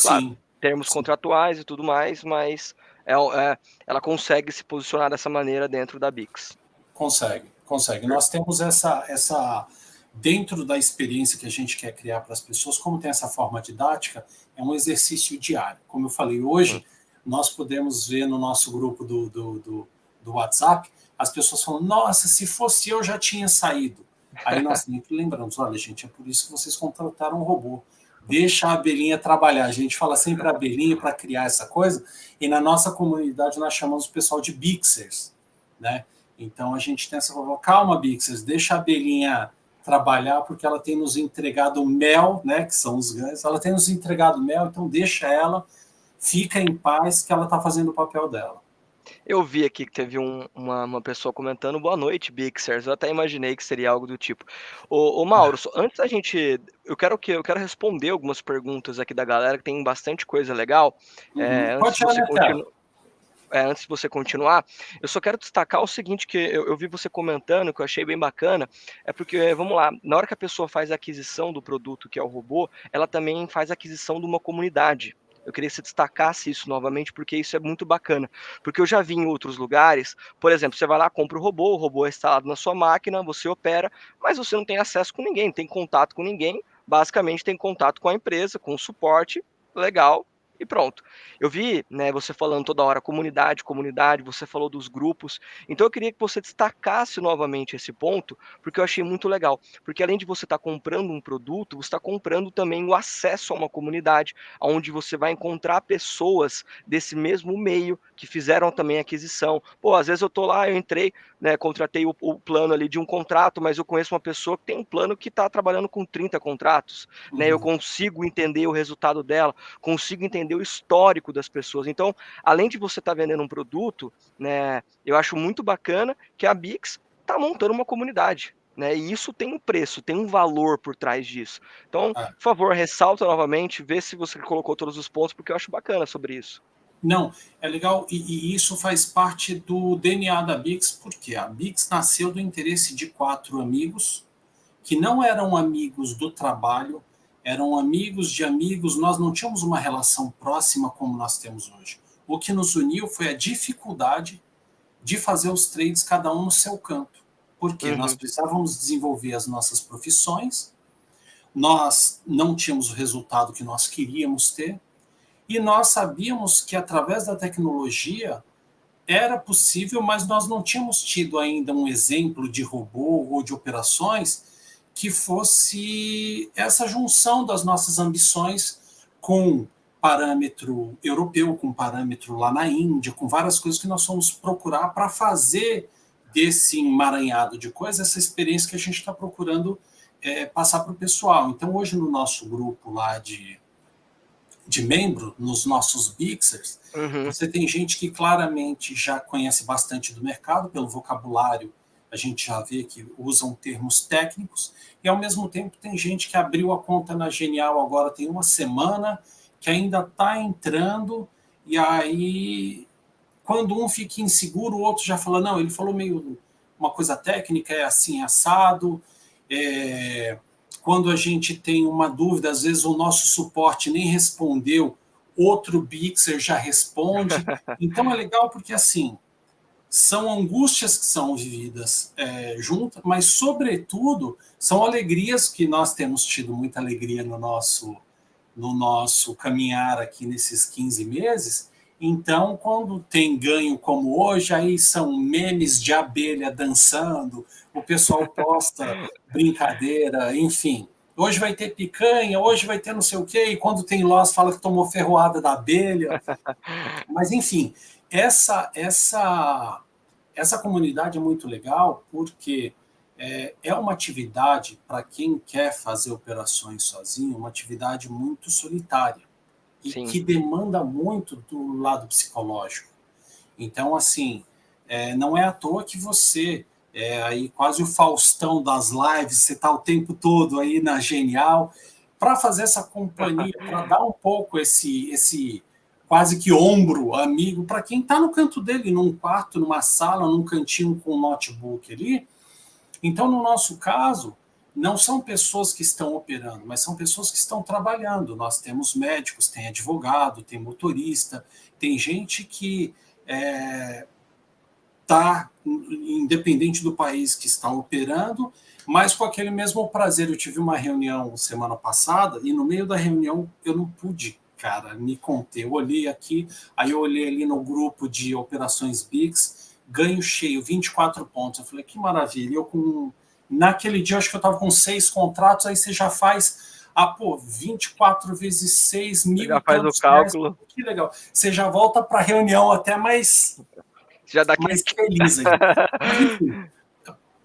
Claro, Sim. termos Sim. contratuais e tudo mais, mas é, é, ela consegue se posicionar dessa maneira dentro da Bix. Consegue, consegue. Nós temos essa, essa dentro da experiência que a gente quer criar para as pessoas, como tem essa forma didática, é um exercício diário. Como eu falei hoje, uhum. nós podemos ver no nosso grupo do, do, do, do, WhatsApp as pessoas falando, nossa, se fosse eu já tinha saído. Aí nós *laughs* sempre lembramos, olha gente, é por isso que vocês contrataram um robô deixa a abelhinha trabalhar. A gente fala sempre a abelhinha para criar essa coisa, e na nossa comunidade nós chamamos o pessoal de Bixers, né? Então a gente tem essa calma, Bixers, deixa a abelhinha trabalhar, porque ela tem nos entregado mel, né? Que são os ganhos, ela tem nos entregado mel, então deixa ela, fica em paz, que ela está fazendo o papel dela. Eu vi aqui que teve um, uma, uma pessoa comentando boa noite, Bixers. Eu até imaginei que seria algo do tipo. Ô, ô Mauro, é. antes da gente. Eu quero que eu quero responder algumas perguntas aqui da galera, que tem bastante coisa legal. Uhum. É, antes, de você. É, antes de você continuar, eu só quero destacar o seguinte: que eu, eu vi você comentando, que eu achei bem bacana, é porque, vamos lá, na hora que a pessoa faz a aquisição do produto, que é o robô, ela também faz a aquisição de uma comunidade. Eu queria que você destacasse isso novamente, porque isso é muito bacana. Porque eu já vi em outros lugares, por exemplo, você vai lá, compra o robô, o robô é instalado na sua máquina, você opera, mas você não tem acesso com ninguém, não tem contato com ninguém, basicamente tem contato com a empresa, com o suporte, legal, e pronto. Eu vi, né, você falando toda hora comunidade, comunidade, você falou dos grupos. Então eu queria que você destacasse novamente esse ponto, porque eu achei muito legal. Porque além de você estar tá comprando um produto, você está comprando também o acesso a uma comunidade, onde você vai encontrar pessoas desse mesmo meio que fizeram também aquisição. Pô, às vezes eu tô lá, eu entrei, né, contratei o, o plano ali de um contrato, mas eu conheço uma pessoa que tem um plano que está trabalhando com 30 contratos, uhum. né? Eu uhum. consigo entender o resultado dela, consigo entender o histórico das pessoas. Então, além de você estar tá vendendo um produto, né, eu acho muito bacana que a Bix está montando uma comunidade. Né, e isso tem um preço, tem um valor por trás disso. Então, ah. por favor, ressalta novamente, vê se você colocou todos os pontos, porque eu acho bacana sobre isso. Não, é legal, e, e, isso faz parte do DNA da Bix, porque a Bix nasceu do interesse de quatro amigos, que não eram amigos do trabalho, eram amigos de amigos, nós não tínhamos uma relação próxima como nós temos hoje. O que nos uniu foi a dificuldade de fazer os trades cada um no seu canto, porque uhum. nós precisávamos desenvolver as nossas profissões, nós não tínhamos o resultado que nós queríamos ter, e nós sabíamos que através da tecnologia era possível, mas nós não tínhamos tido ainda um exemplo de robô ou de operações que fosse essa junção das nossas ambições com parâmetro europeu, com parâmetro lá na Índia, com várias coisas que nós fomos procurar para fazer desse emaranhado de coisas essa experiência que a gente está procurando é, passar para o pessoal. Então, hoje no nosso grupo lá de de membro nos nossos Bixers, uhum. você tem gente que claramente já conhece bastante do mercado, pelo vocabulário, a gente já vê que usam termos técnicos, e ao mesmo tempo tem gente que abriu a conta na Genial agora tem uma semana, que ainda está entrando e aí, quando um fica inseguro, o outro já fala, não, ele falou meio uma coisa técnica, é assim, assado. É, quando a gente tem uma dúvida, às vezes o nosso suporte nem respondeu, outro Bixer já responde. *laughs* Então é legal porque, assim, são angústias que são vividas é, juntas, mas, sobretudo, são alegrias que nós temos tido muita alegria no nosso, no nosso caminhar aqui nesses 15 meses, então, quando tem ganho como hoje, aí são memes de abelha dançando, o pessoal posta brincadeira, enfim. Hoje vai ter picanha, hoje vai ter não sei o quê, e quando tem loss fala que tomou ferroada da abelha. *laughs* Mas, enfim, essa, essa, essa comunidade é muito legal porque é, é uma atividade, para quem quer fazer operações sozinho, uma atividade muito solitária e Sim. que demanda muito do lado psicológico. Então, assim, é, não é à toa que você é aí quase o Faustão das lives, você está o tempo todo aí na Genial, para fazer essa companhia, para dar um pouco esse, esse quase que ombro amigo para quem está no canto dele, num quarto, numa sala, num cantinho com um notebook ali. Então, no nosso caso, não são pessoas que estão operando, mas são pessoas que estão trabalhando. Nós temos médicos, tem advogado, tem motorista, tem gente que está, independente do país que está operando, mas com aquele mesmo prazer. Eu tive uma reunião semana passada e no meio da reunião eu não pude, cara, me conter. Eu olhei aqui, aí eu olhei ali no grupo de operações BIX, ganho cheio, 24 pontos. Eu falei, que maravilha. Eu com Naquele dia, acho que eu estava com seis contratos, aí você já faz, ah, pô, 24 vezes 6 mil. Já faz o cálculo. Reais, que legal. Você já volta para a reunião até mais, já dá *laughs*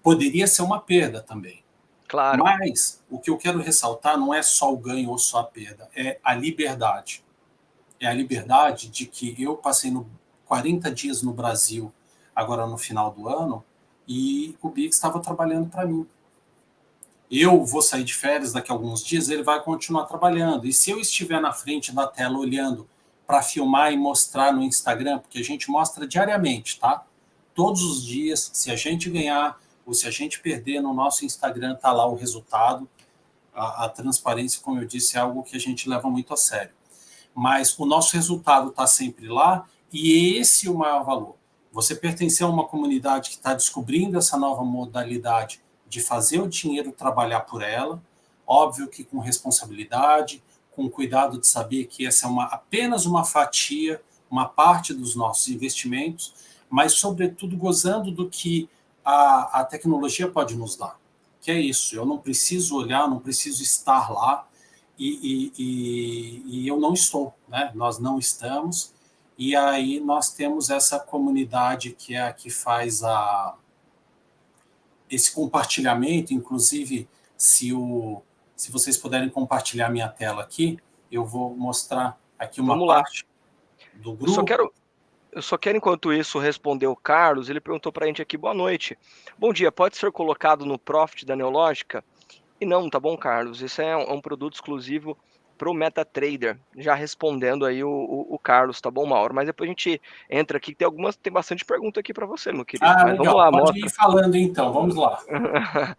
poderia ser uma perda também. Claro. Mas o que eu quero ressaltar não é só o ganho ou só a perda, é a liberdade. É a liberdade de que eu passei no 40 dias no Brasil, agora no final do ano, e o Bix estava trabalhando para mim. Eu vou sair de férias daqui a alguns dias, ele vai continuar trabalhando. E se eu estiver na frente da tela olhando para filmar e mostrar no Instagram, porque a gente mostra diariamente, tá? Todos os dias, se a gente ganhar ou se a gente perder no nosso Instagram, tá lá o resultado. A, a transparência, como eu disse, é algo que a gente leva muito a sério. Mas o nosso resultado está sempre lá e esse é o maior valor. Você pertencer a uma comunidade que está descobrindo essa nova modalidade de fazer o dinheiro trabalhar por ela, óbvio que com responsabilidade, com cuidado de saber que essa é uma, apenas uma fatia, uma parte dos nossos investimentos, mas, sobretudo, gozando do que a, a tecnologia pode nos dar. Que é isso, eu não preciso olhar, não preciso estar lá, e, e, e, e eu não estou, né? nós não estamos, e aí nós temos essa comunidade que é a que faz a, esse compartilhamento, inclusive, se, o, se vocês puderem compartilhar minha tela aqui, eu vou mostrar aqui uma Vamos parte lá. do grupo. Eu só quero, eu só quero, enquanto isso, responder o Carlos. Ele perguntou para a gente aqui, boa noite. Bom dia, pode ser colocado no Profit da Neológica? E não, tá bom, Carlos? Isso é um, é produto exclusivo para o MetaTrader, já respondendo aí o, o, o, Carlos, tá bom, Mauro? Mas depois a gente entra aqui, tem algumas, tem bastante pergunta aqui para você, meu querido. Ah, mas legal. vamos lá, Pode mostra. ir falando então, vamos lá. *laughs*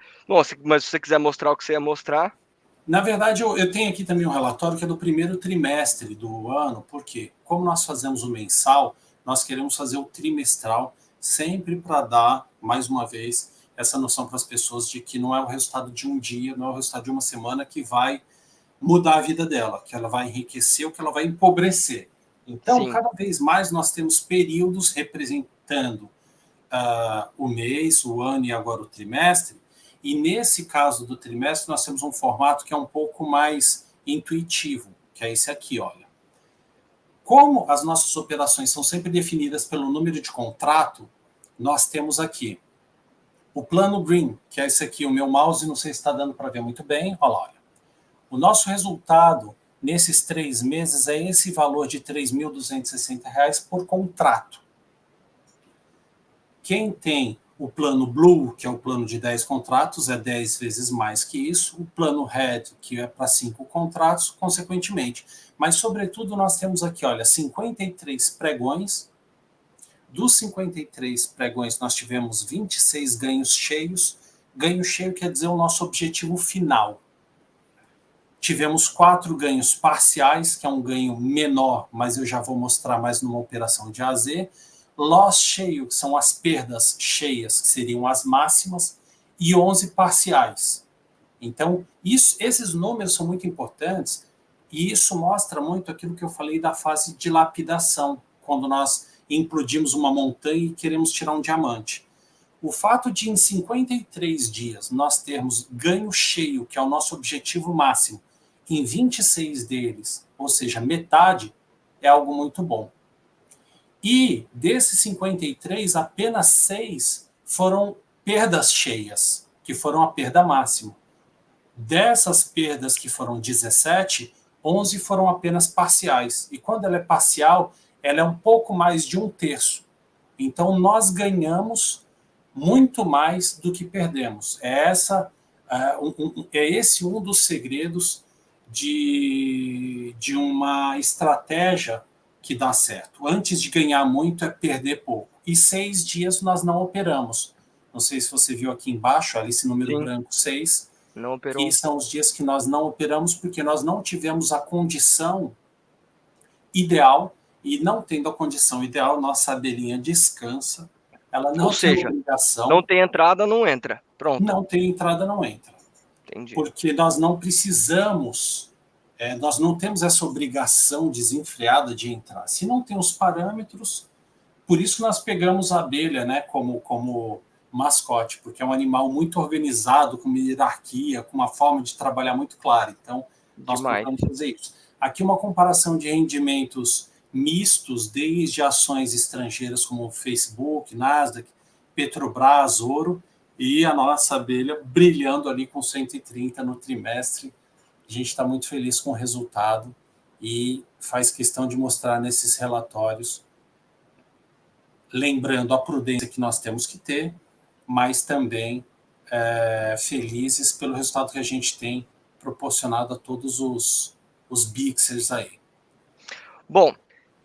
mas se você quiser mostrar o que você ia mostrar... Na verdade, eu, eu tenho aqui também um relatório que é do primeiro trimestre do ano, porque como nós fazemos o mensal, nós queremos fazer o trimestral, sempre para dar, mais uma vez, essa noção para as pessoas de que não é o resultado de um dia, não é o resultado de uma semana que vai mudar a vida dela, que ela vai enriquecer ou que ela vai empobrecer. Então, Sim. cada vez mais nós temos períodos representando uh, o mês, o ano e agora o trimestre, e nesse caso do trimestre nós temos um formato que é um pouco mais intuitivo, que é esse aqui, olha. Como as nossas operações são sempre definidas pelo número de contrato, nós temos aqui o plano green, que é esse aqui, o meu mouse, não sei se está dando para ver muito bem, olha lá, olha. O nosso resultado nesses três meses é esse valor de R$ 3.260 por contrato. Quem tem O plano Blue, que é o plano de 10 contratos, é 10 vezes mais que isso. O plano Red, que é para 5 contratos, consequentemente. Mas, sobretudo, nós temos aqui, olha, 53 pregões. Dos 53 pregões, nós tivemos 26 ganhos cheios. Ganho cheio quer dizer o nosso objetivo final. Tivemos quatro ganhos parciais, que é um ganho menor, mas eu já vou mostrar mais numa operação de AZ loss cheio, que são as perdas cheias, que seriam as máximas, e 11 parciais. Então, isso, esses números são muito importantes e isso mostra muito aquilo que eu falei da fase de lapidação, quando nós implodimos uma montanha e queremos tirar um diamante. O fato de, em 53 dias, nós termos ganho cheio, que é o nosso objetivo máximo, em 26 deles, ou seja, metade, é algo muito bom. E desses 53, apenas seis foram perdas cheias, que foram a perda máxima. Dessas perdas que foram 17, 11 foram apenas parciais. E quando ela é parcial, ela é um pouco mais de um terço. Então, nós ganhamos muito mais do que perdemos. É, essa, é, é esse um dos segredos de, de uma estratégia que dá certo. Antes de ganhar muito é perder pouco. E seis dias nós não operamos. Não sei se você viu aqui embaixo, ali esse número Sim. branco, seis. Não operou. Que são os dias que nós não operamos porque nós não tivemos a condição ideal e não tendo a condição ideal, nossa abelhinha descansa. Ela não Ou seja, obrigação. Não tem entrada, não entra. Pronto. Não tem entrada, não entra. Entendi. Porque nós não precisamos é, nós não temos essa obrigação desenfreada de entrar. Se não tem os parâmetros, por isso nós pegamos a abelha né, como, como mascote, porque é um animal muito organizado, com uma hierarquia, com uma forma de trabalhar muito clara. Então, nós podemos fazer isso. Aqui uma comparação de rendimentos mistos, desde ações estrangeiras como Facebook, Nasdaq, Petrobras, Ouro, e a nossa abelha brilhando ali com 130 no trimestre, a gente está muito feliz com o resultado e faz questão de mostrar nesses relatórios, lembrando a prudência que nós temos que ter, mas também é, felizes pelo resultado que a gente tem proporcionado a todos os, os Bixers aí. Bom,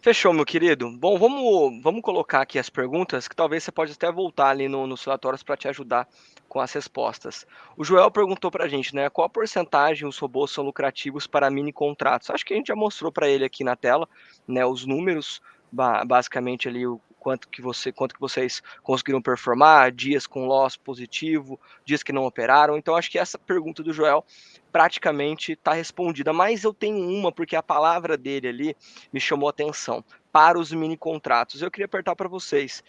Fechou, meu querido. Bom, vamos, vamos colocar aqui as perguntas, que talvez você pode até voltar ali no, nos relatórios para te ajudar com as respostas. O Joel perguntou para a gente, né, qual a porcentagem os robôs são lucrativos para mini contratos? Acho que a gente já mostrou para ele aqui na tela, né, os números, basicamente ali o quanto que você, quanto que vocês conseguiram performar, dias com loss positivo, dias que não operaram. Então acho que essa pergunta do Joel praticamente está respondida, mas eu tenho uma porque a palavra dele ali me chamou atenção para os mini contratos. Eu queria apertar para vocês.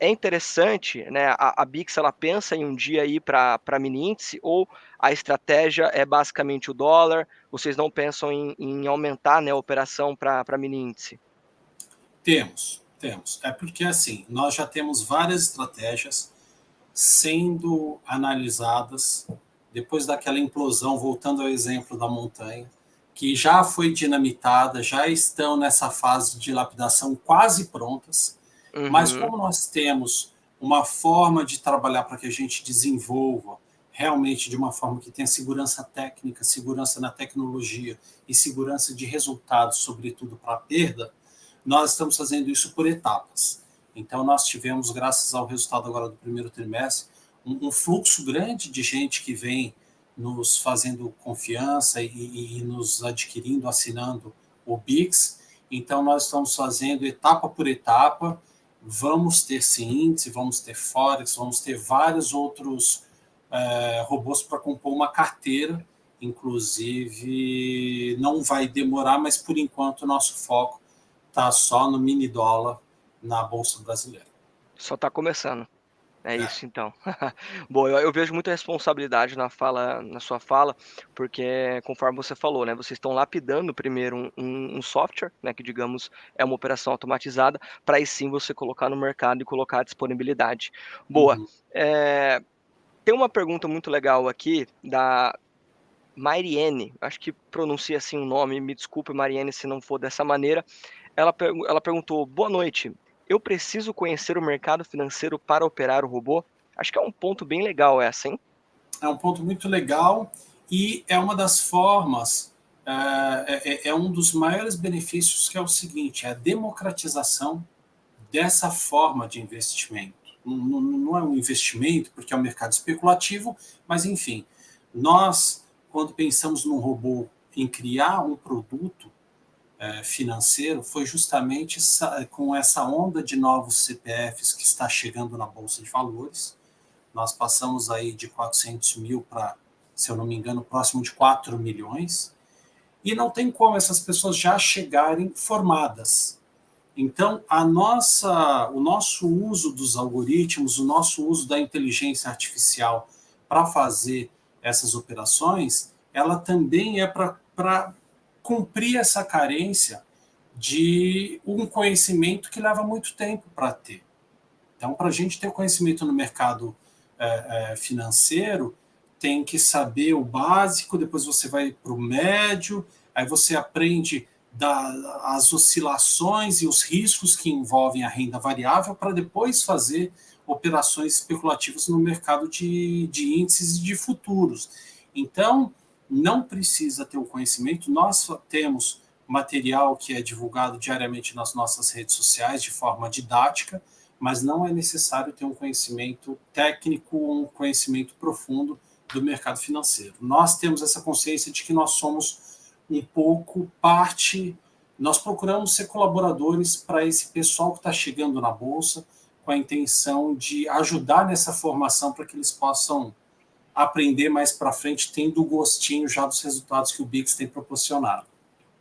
É interessante, né? A, a Bix ela pensa em um dia aí para mini índice ou a estratégia é basicamente o dólar? Vocês não pensam em, em aumentar né, a operação para mini índice? Temos, temos. É porque, assim, nós já temos várias estratégias sendo analisadas depois daquela implosão, voltando ao exemplo da montanha, que já foi dinamitada, já estão nessa fase de lapidação quase prontas, uhum. mas como nós temos uma forma de trabalhar para que a gente desenvolva realmente de uma forma que tenha segurança técnica, segurança na tecnologia e segurança de resultados, sobretudo para a perda, nós estamos fazendo isso por etapas. Então, nós tivemos, graças ao resultado agora do primeiro trimestre, um, um fluxo grande de gente que vem nos fazendo confiança e, e, e nos adquirindo, assinando o Bix. Então, nós estamos fazendo etapa por etapa. Vamos ter sim índice, vamos ter Forex, vamos ter vários outros é, robôs para compor uma carteira. Inclusive, não vai demorar, mas por enquanto o nosso foco está só no mini dólar na Bolsa Brasileira. Só está começando. É, é isso então. *laughs* Bom, eu, eu, vejo muita responsabilidade na fala, na sua fala, porque conforme você falou, né, vocês estão lapidando primeiro um, um, um software, né, que digamos é uma operação automatizada, para aí sim você colocar no mercado e colocar a disponibilidade. Boa. Uhum. É, tem uma pergunta muito legal aqui da Mariene, acho que pronuncia assim o nome, me desculpe Mariene se não for dessa maneira ela, ela perguntou: Boa noite, eu preciso conhecer o mercado financeiro para operar o robô? Acho que é um ponto bem legal essa, hein? É um ponto muito legal e é uma das formas, é, é, é um dos maiores benefícios que é o seguinte, é a democratização dessa forma de investimento. Não, não, não é um investimento porque é um mercado especulativo, mas enfim, nós, quando pensamos num robô em criar um produto financeiro, foi justamente com essa onda de novos CPFs que está chegando na Bolsa de Valores. Nós passamos aí de 400 mil para, se eu não me engano, próximo de 4 milhões. E não tem como essas pessoas já chegarem formadas. Então, a nossa, o nosso uso dos algoritmos, o nosso uso da inteligência artificial para fazer essas operações, ela também é para cumprir essa carência de um conhecimento que leva muito tempo para ter. Então, para a gente ter conhecimento no mercado é, é, financeiro, tem que saber o básico, depois você vai para o médio, aí você aprende da, as oscilações e os riscos que envolvem a renda variável para depois fazer operações especulativas no mercado de, de índices e de futuros. Então, não precisa ter o conhecimento, nós temos material que é divulgado diariamente nas nossas redes sociais de forma didática, mas não é necessário ter um conhecimento técnico, um conhecimento profundo do mercado financeiro. Nós temos essa consciência de que nós somos um pouco parte, nós procuramos ser colaboradores para esse pessoal que está chegando na Bolsa, com a intenção de ajudar nessa formação para que eles possam aprender mais para frente, tendo o gostinho já dos resultados que o Bix tem proporcionado.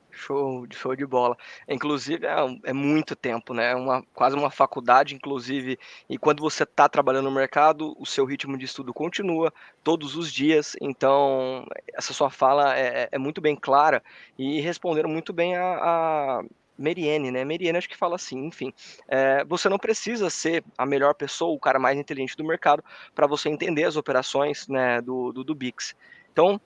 Show, show de bola. Inclusive, é, é muito tempo, né? É uma, quase uma faculdade, inclusive. E quando você está trabalhando no mercado, o seu ritmo de estudo continua todos os dias. Então, essa sua fala é, é, é muito bem clara e responderam muito bem a, a Meriene, né? Meriene acho que fala assim, enfim, é, você não precisa ser a melhor pessoa, o cara mais inteligente do mercado para você entender as operações né, do, do, do Bix. Então,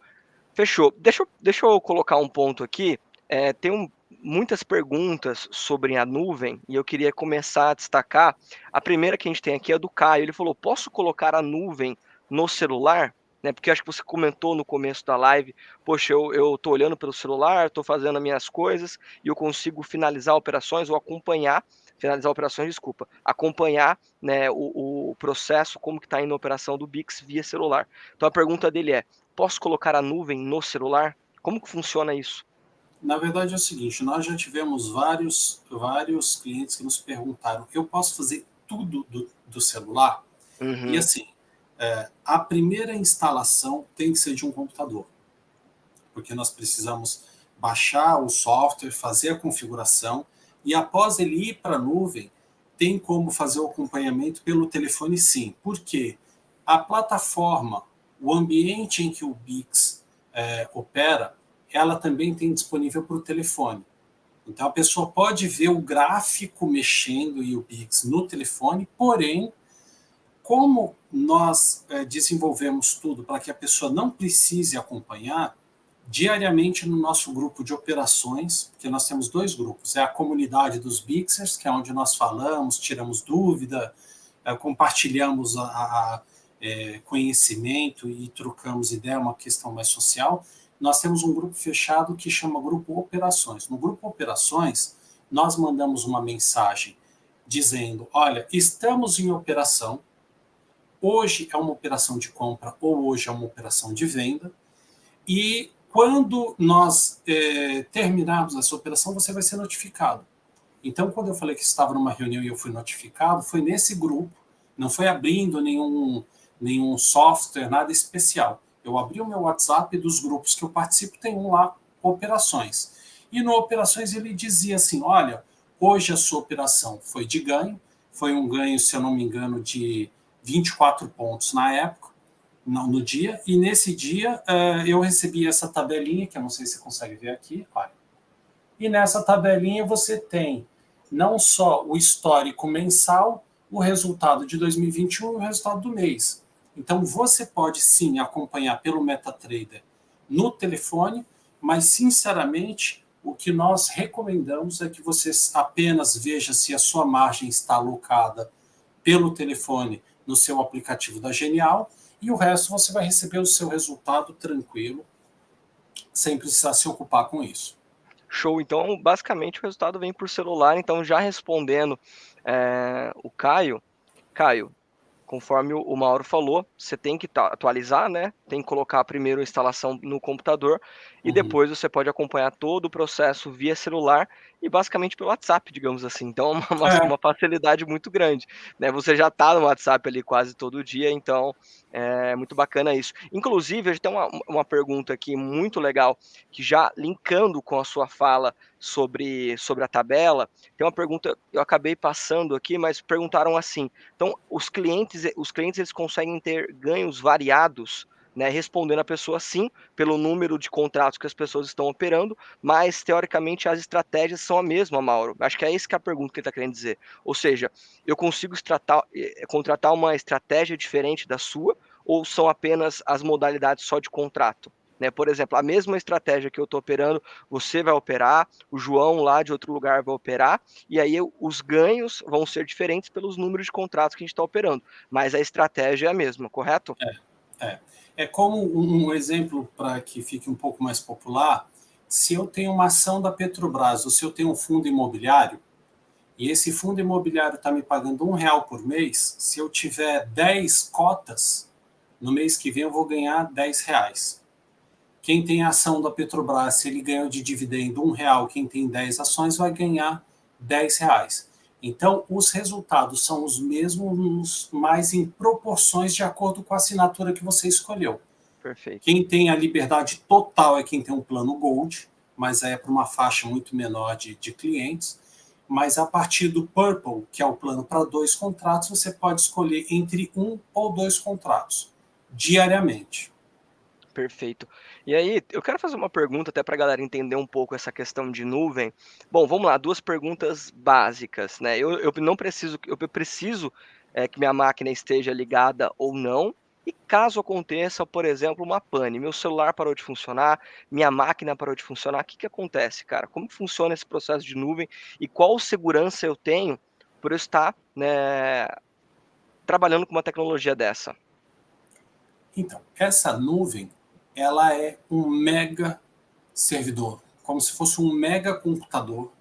fechou. Deixa, deixa eu colocar um ponto aqui. É, tem um, muitas perguntas sobre a nuvem e eu queria começar a destacar. A primeira que a gente tem aqui é do Caio. Ele falou: posso colocar a nuvem no celular? Né? Porque acho que você comentou no começo da live, poxa, eu, eu tô olhando pelo celular, estou fazendo as minhas coisas e eu consigo finalizar operações ou acompanhar, finalizar operações, desculpa, acompanhar né, o, o processo, como que está indo a operação do Bix via celular. Então a pergunta dele é, posso colocar a nuvem no celular? Como que funciona isso? Na verdade é o seguinte, nós já tivemos vários, vários clientes que nos perguntaram, eu posso fazer tudo do, do celular? Uhum. E assim, é, a primeira instalação tem que ser de um computador, porque nós precisamos baixar o software, fazer a configuração, e após ele ir para a nuvem, tem como fazer o acompanhamento pelo telefone sim. Por quê? A plataforma, o ambiente em que o Bix é, opera, ela também tem disponível para o telefone. Então a pessoa pode ver o gráfico mexendo e o Bix no telefone, porém como nós é, desenvolvemos tudo para que a pessoa não precise acompanhar, diariamente no nosso grupo de operações, porque nós temos dois grupos, é a comunidade dos Bixers, que é onde nós falamos, tiramos dúvida, é, compartilhamos a, a é, conhecimento e trocamos ideia, uma questão mais social. Nós temos um grupo fechado que chama Grupo Operações. No Grupo Operações, nós mandamos uma mensagem dizendo, olha, estamos em operação, hoje é uma operação de compra ou hoje é uma operação de venda, e quando nós é, terminarmos essa operação, você vai ser notificado. Então, quando eu falei que estava numa reunião e eu fui notificado, foi nesse grupo, não foi abrindo nenhum, nenhum software, nada especial. Eu abri o meu WhatsApp dos grupos que eu participo, tem um lá, operações. E no operações ele dizia assim, olha, hoje a sua operação foi de ganho, foi um ganho, se eu não me engano, de 24 pontos na época, no, no dia, e nesse dia uh, eu recebi essa tabelinha, que eu não sei se você consegue ver aqui, olha. E nessa tabelinha você tem não só o histórico mensal, o resultado de 2021 e o resultado do mês. Então você pode sim acompanhar pelo MetaTrader no telefone, mas sinceramente o que nós recomendamos é que você apenas veja se a sua margem está alocada pelo telefone no seu aplicativo da Genial, e o resto você vai receber o seu resultado tranquilo, sem precisar se ocupar com isso. Show, então basicamente o resultado vem por celular, então já respondendo é, o Caio, Caio, conforme o Mauro falou, você tem que atualizar, né? Tem que colocar primeiro a instalação no computador e uhum. depois você pode acompanhar todo o processo via celular e basicamente pelo WhatsApp, digamos assim. Então, é uma, é. uma facilidade muito grande. Né? Você já está no WhatsApp ali quase todo dia, então é muito bacana isso. Inclusive, a gente tem uma, uma pergunta aqui muito legal, que já linkando com a sua fala sobre, sobre a tabela, tem uma pergunta, eu acabei passando aqui, mas perguntaram assim, então os clientes, os clientes eles conseguem ter ganhos variados né, respondendo a pessoa sim, pelo número de contratos que as pessoas estão operando, mas teoricamente as estratégias são a mesma, Mauro. Acho que é isso que é a pergunta que ele está querendo dizer. Ou seja, eu consigo extratar, eh, contratar uma estratégia diferente da sua, ou são apenas as modalidades só de contrato? Né? Por exemplo, a mesma estratégia que eu estou operando, você vai operar, o João lá de outro lugar vai operar, e aí os ganhos vão ser diferentes pelos números de contratos que a gente está operando, mas a estratégia é a mesma, correto? É, é. É como um exemplo para que fique um pouco mais popular, se eu tenho uma ação da Petrobras ou se eu tenho um fundo imobiliário, e esse fundo imobiliário está me pagando um real por mês, se eu tiver 10 cotas, no mês que vem eu vou ganhar 10 reais. Quem tem ação da Petrobras, se ele ganhou de dividendo um real, quem tem 10 ações vai ganhar 10 reais. Então, os resultados são os mesmos, mas em proporções de acordo com a assinatura que você escolheu. Perfeito. Quem tem a liberdade total é quem tem um plano Gold, mas é para uma faixa muito menor de, de clientes. Mas a partir do Purple, que é o plano para dois contratos, você pode escolher entre um ou dois contratos, diariamente. Perfeito. E aí, eu quero fazer uma pergunta até para a galera entender um pouco essa questão de nuvem. Bom, vamos lá, duas perguntas básicas, né? Eu, eu não preciso, eu preciso é, que minha máquina esteja ligada ou não. E caso aconteça, por exemplo, uma pane, meu celular parou de funcionar, minha máquina parou de funcionar, o que, que acontece, cara? Como funciona esse processo de nuvem e qual segurança eu tenho por eu estar né, trabalhando com uma tecnologia dessa? Então, essa nuvem ela é um mega servidor, como se fosse um mega computador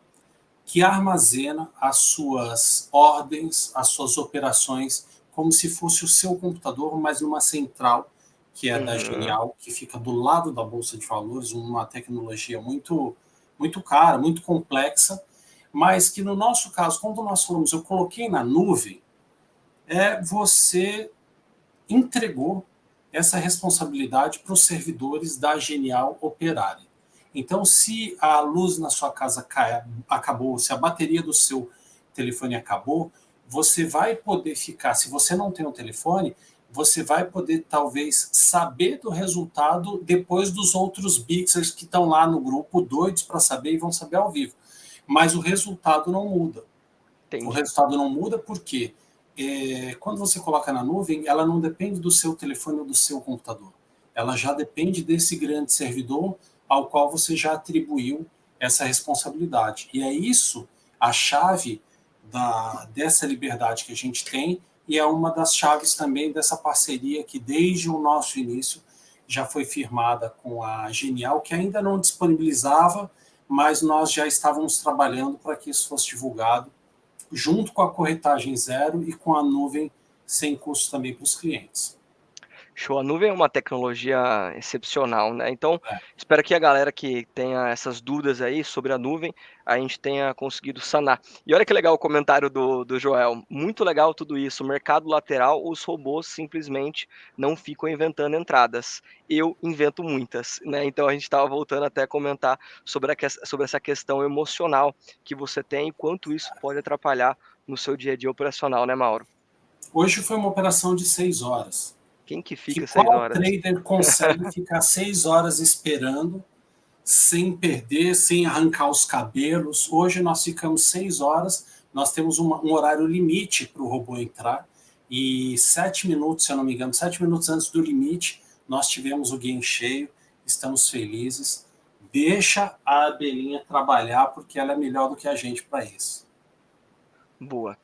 que armazena as suas ordens, as suas operações, como se fosse o seu computador, mas numa central que é uhum. da Genial, que fica do lado da Bolsa de Valores, uma tecnologia muito, muito cara, muito complexa, mas que no nosso caso, quando nós falamos, eu coloquei na nuvem, é você entregou essa responsabilidade para os servidores da Genial operarem. Então, se a luz na sua casa cai, acabou, se a bateria do seu telefone acabou, você vai poder ficar, se você não tem um telefone, você vai poder talvez saber do resultado depois dos outros Bixers que estão lá no grupo doidos para saber e vão saber ao vivo. Mas o resultado não muda. Entendi. O resultado não muda porque quê? É, quando você coloca na nuvem, ela não depende do seu telefone ou do seu computador. Ela já depende desse grande servidor ao qual você já atribuiu essa responsabilidade. E é isso a chave da, dessa liberdade que a gente tem e é uma das chaves também dessa parceria que desde o nosso início já foi firmada com a Genial, que ainda não disponibilizava, mas nós já estávamos trabalhando para que isso fosse divulgado junto com a corretagem zero e com a nuvem sem custo também para os clientes. Show, a nuvem é uma tecnologia excepcional, né? Então, é. espero que a galera que tenha essas dúvidas aí sobre a nuvem, a gente tenha conseguido sanar. E olha que legal o comentário do, do Joel, muito legal tudo isso. Mercado lateral, os robôs simplesmente não ficam inventando entradas. Eu invento muitas, né? Então a gente estava voltando até a comentar sobre, a, sobre essa questão emocional que você tem e quanto isso pode atrapalhar no seu dia a dia operacional, né, Mauro? Hoje foi uma operação de seis horas quem que fica que seis qual horas? trader *laughs* consegue ficar seis horas esperando, sem perder, sem arrancar os cabelos? Hoje nós ficamos seis horas, nós temos uma, um horário limite para o robô entrar, e sete minutos, se eu não me engano, sete minutos antes do limite, nós tivemos o game cheio, estamos felizes. Deixa a abelhinha trabalhar, porque ela é melhor do que a gente para isso. Boa.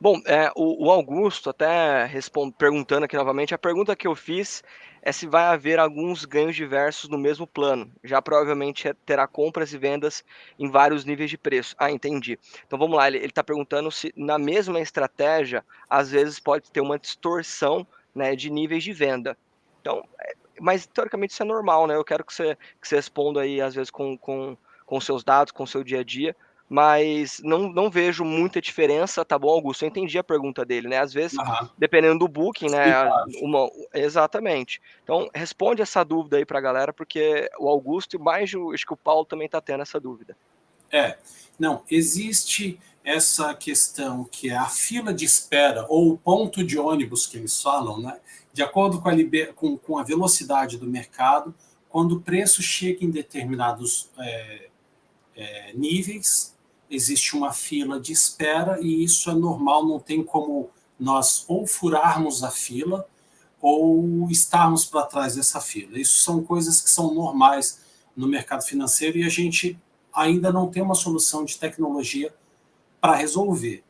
Bom, é, o, o, Augusto até responde, perguntando aqui novamente, a pergunta que eu fiz é se vai haver alguns ganhos diversos no mesmo plano. Já provavelmente é, terá compras e vendas em vários níveis de preço. Ah, entendi. Então vamos lá, ele está perguntando se na mesma estratégia, às vezes pode ter uma distorção né, de níveis de venda. Então, é, mas teoricamente isso é normal, né? Eu quero que você, que você responda aí, às vezes, com, com, com seus dados, com seu dia a dia, mas não, não vejo muita diferença, tá bom, Augusto? Eu entendi a pergunta dele, né? Às vezes, uhum. dependendo do booking, né? Uma, exatamente. Então, responde essa dúvida aí para a galera, porque o Augusto e mais acho que o Paulo também está tendo essa dúvida. É, não, existe essa questão que é a fila de espera, ou o ponto de ônibus que eles falam, né? De acordo com a, liber... com, com a velocidade do mercado, quando o preço chega em determinados é, é, níveis, existe uma fila de espera e isso é normal, não tem como nós ou furarmos a fila ou estarmos para trás dessa fila. Isso são coisas que são normais no mercado financeiro e a gente ainda não tem uma solução de tecnologia para resolver.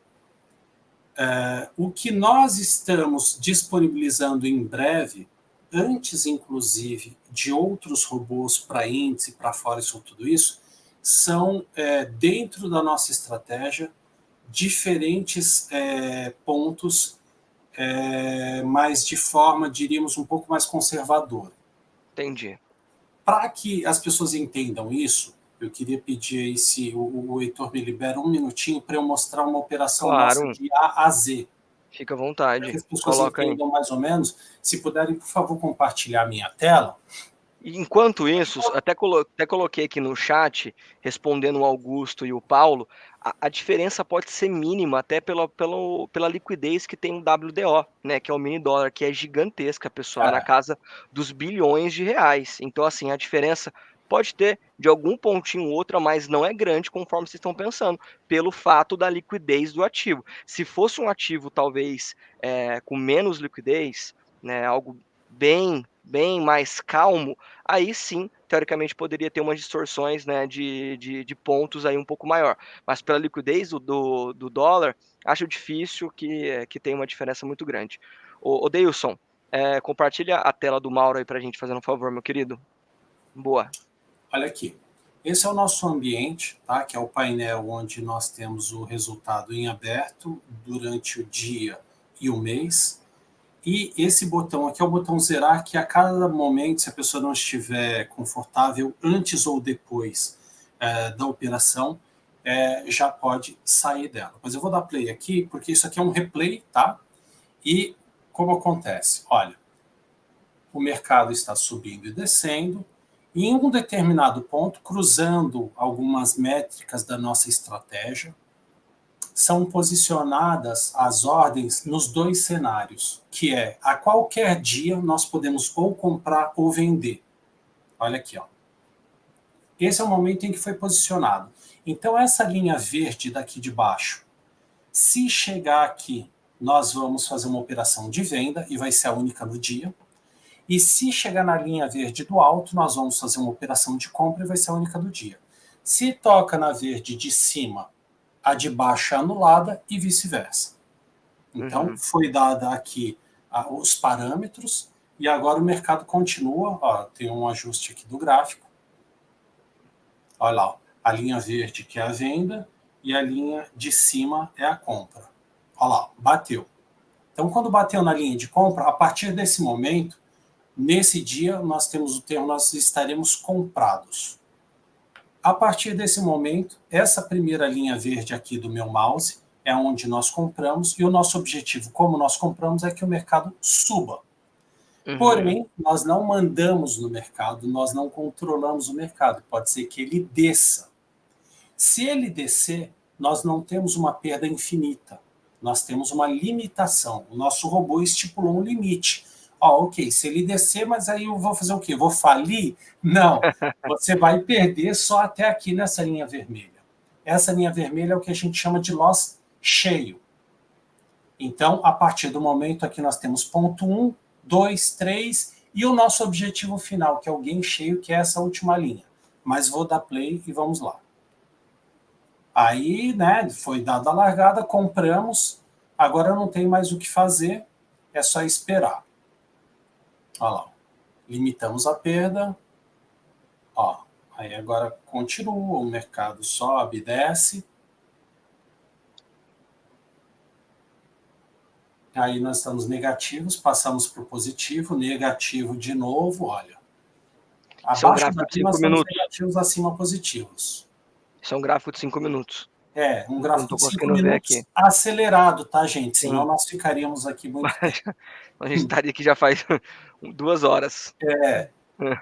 É, o que nós estamos disponibilizando em breve, antes inclusive de outros robôs para índice, para fora e tudo isso, são, é, dentro da nossa estratégia, diferentes é, pontos, é, mas de forma, diríamos, um pouco mais conservadora. Entendi. Para que as pessoas entendam isso, eu queria pedir aí se o, o Heitor me libera um minutinho para eu mostrar uma operação claro. nossa de A a Z. Fica à vontade. Para que as pessoas Coloca entendam aí. mais ou menos. Se puderem, por favor, compartilhar a minha tela. Enquanto isso, até, colo até coloquei aqui no chat, respondendo o Augusto e o Paulo, a, a diferença pode ser mínima, até pela, pela, pela liquidez que tem o WDO, né, que é o mini dólar, que é gigantesca, pessoal, é. na casa dos bilhões de reais. Então, assim, a diferença pode ter de algum pontinho ou outro, mas não é grande conforme vocês estão pensando, pelo fato da liquidez do ativo. Se fosse um ativo, talvez, é, com menos liquidez, né, algo bem bem mais calmo, aí sim, teoricamente, poderia ter umas distorções né, de, de, de pontos aí um pouco maior. Mas pela liquidez do, do, do dólar, acho difícil que, que tenha uma diferença muito grande. O, o Deilson, é, compartilha a tela do Mauro aí para a gente, fazendo um favor, meu querido. Boa. Olha aqui. Esse é o nosso ambiente, tá? que é o painel onde nós temos o resultado em aberto durante o dia e o mês. E esse botão aqui é o botão zerar, que a cada momento, se a pessoa não estiver confortável antes ou depois é, da operação, é, já pode sair dela. Mas eu vou dar play aqui, porque isso aqui é um replay, tá? E como acontece? Olha, o mercado está subindo e descendo, e em um determinado ponto, cruzando algumas métricas da nossa estratégia, são posicionadas as ordens nos dois cenários, que é a qualquer dia nós podemos ou comprar ou vender. Olha aqui, ó. Esse é o momento em que foi posicionado. Então, essa linha verde daqui de baixo, se chegar aqui, nós vamos fazer uma operação de venda e vai ser a única no dia. E se chegar na linha verde do alto, nós vamos fazer uma operação de compra e vai ser a única do dia. Se toca na verde de cima a de baixo é anulada e vice-versa. Então, uhum. foi dada aqui a, os parâmetros e agora o mercado continua. Ó, tem um ajuste aqui do gráfico. Olha lá, ó, a linha verde que é a venda e a linha de cima é a compra. Olha lá, bateu. Então, quando bateu na linha de compra, a partir desse momento, nesse dia, nós temos o termo, nós estaremos comprados. A partir desse momento, essa primeira linha verde aqui do meu mouse é onde nós compramos, e o nosso objetivo, como nós compramos, é que o mercado suba. Uhum. Porém, nós não mandamos no mercado, nós não controlamos o mercado. Pode ser que ele desça. Se ele descer, nós não temos uma perda infinita. Nós temos uma limitação. O nosso robô estipulou um limite. Ó, ok, se ele descer, mas aí eu vou fazer o quê? vou falir? Não, *laughs* você vai perder só até aqui nessa linha vermelha. Essa linha vermelha é o que a gente chama de loss cheio. Então, a partir do momento aqui nós temos ponto 1, 2, 3 e o nosso objetivo final, que é o gain cheio, que é essa última linha. Mas vou dar play e vamos lá. Aí, né, foi dada a largada, compramos, agora não tem mais o que fazer, é só esperar. Olha lá, limitamos a perda, ó, aí agora continua, o mercado sobe, desce, aí nós estamos negativos, passamos para o positivo, negativo de novo, olha. Abaixo é um gráfico de 5 minutos. negativos, acima positivos. Isso é um gráfico de 5 minutos. É, um gráfico de 5 minutos acelerado, tá, gente? Sim. Senão nós ficaríamos aqui muito A gente estaria aqui já faz *laughs* duas horas. É,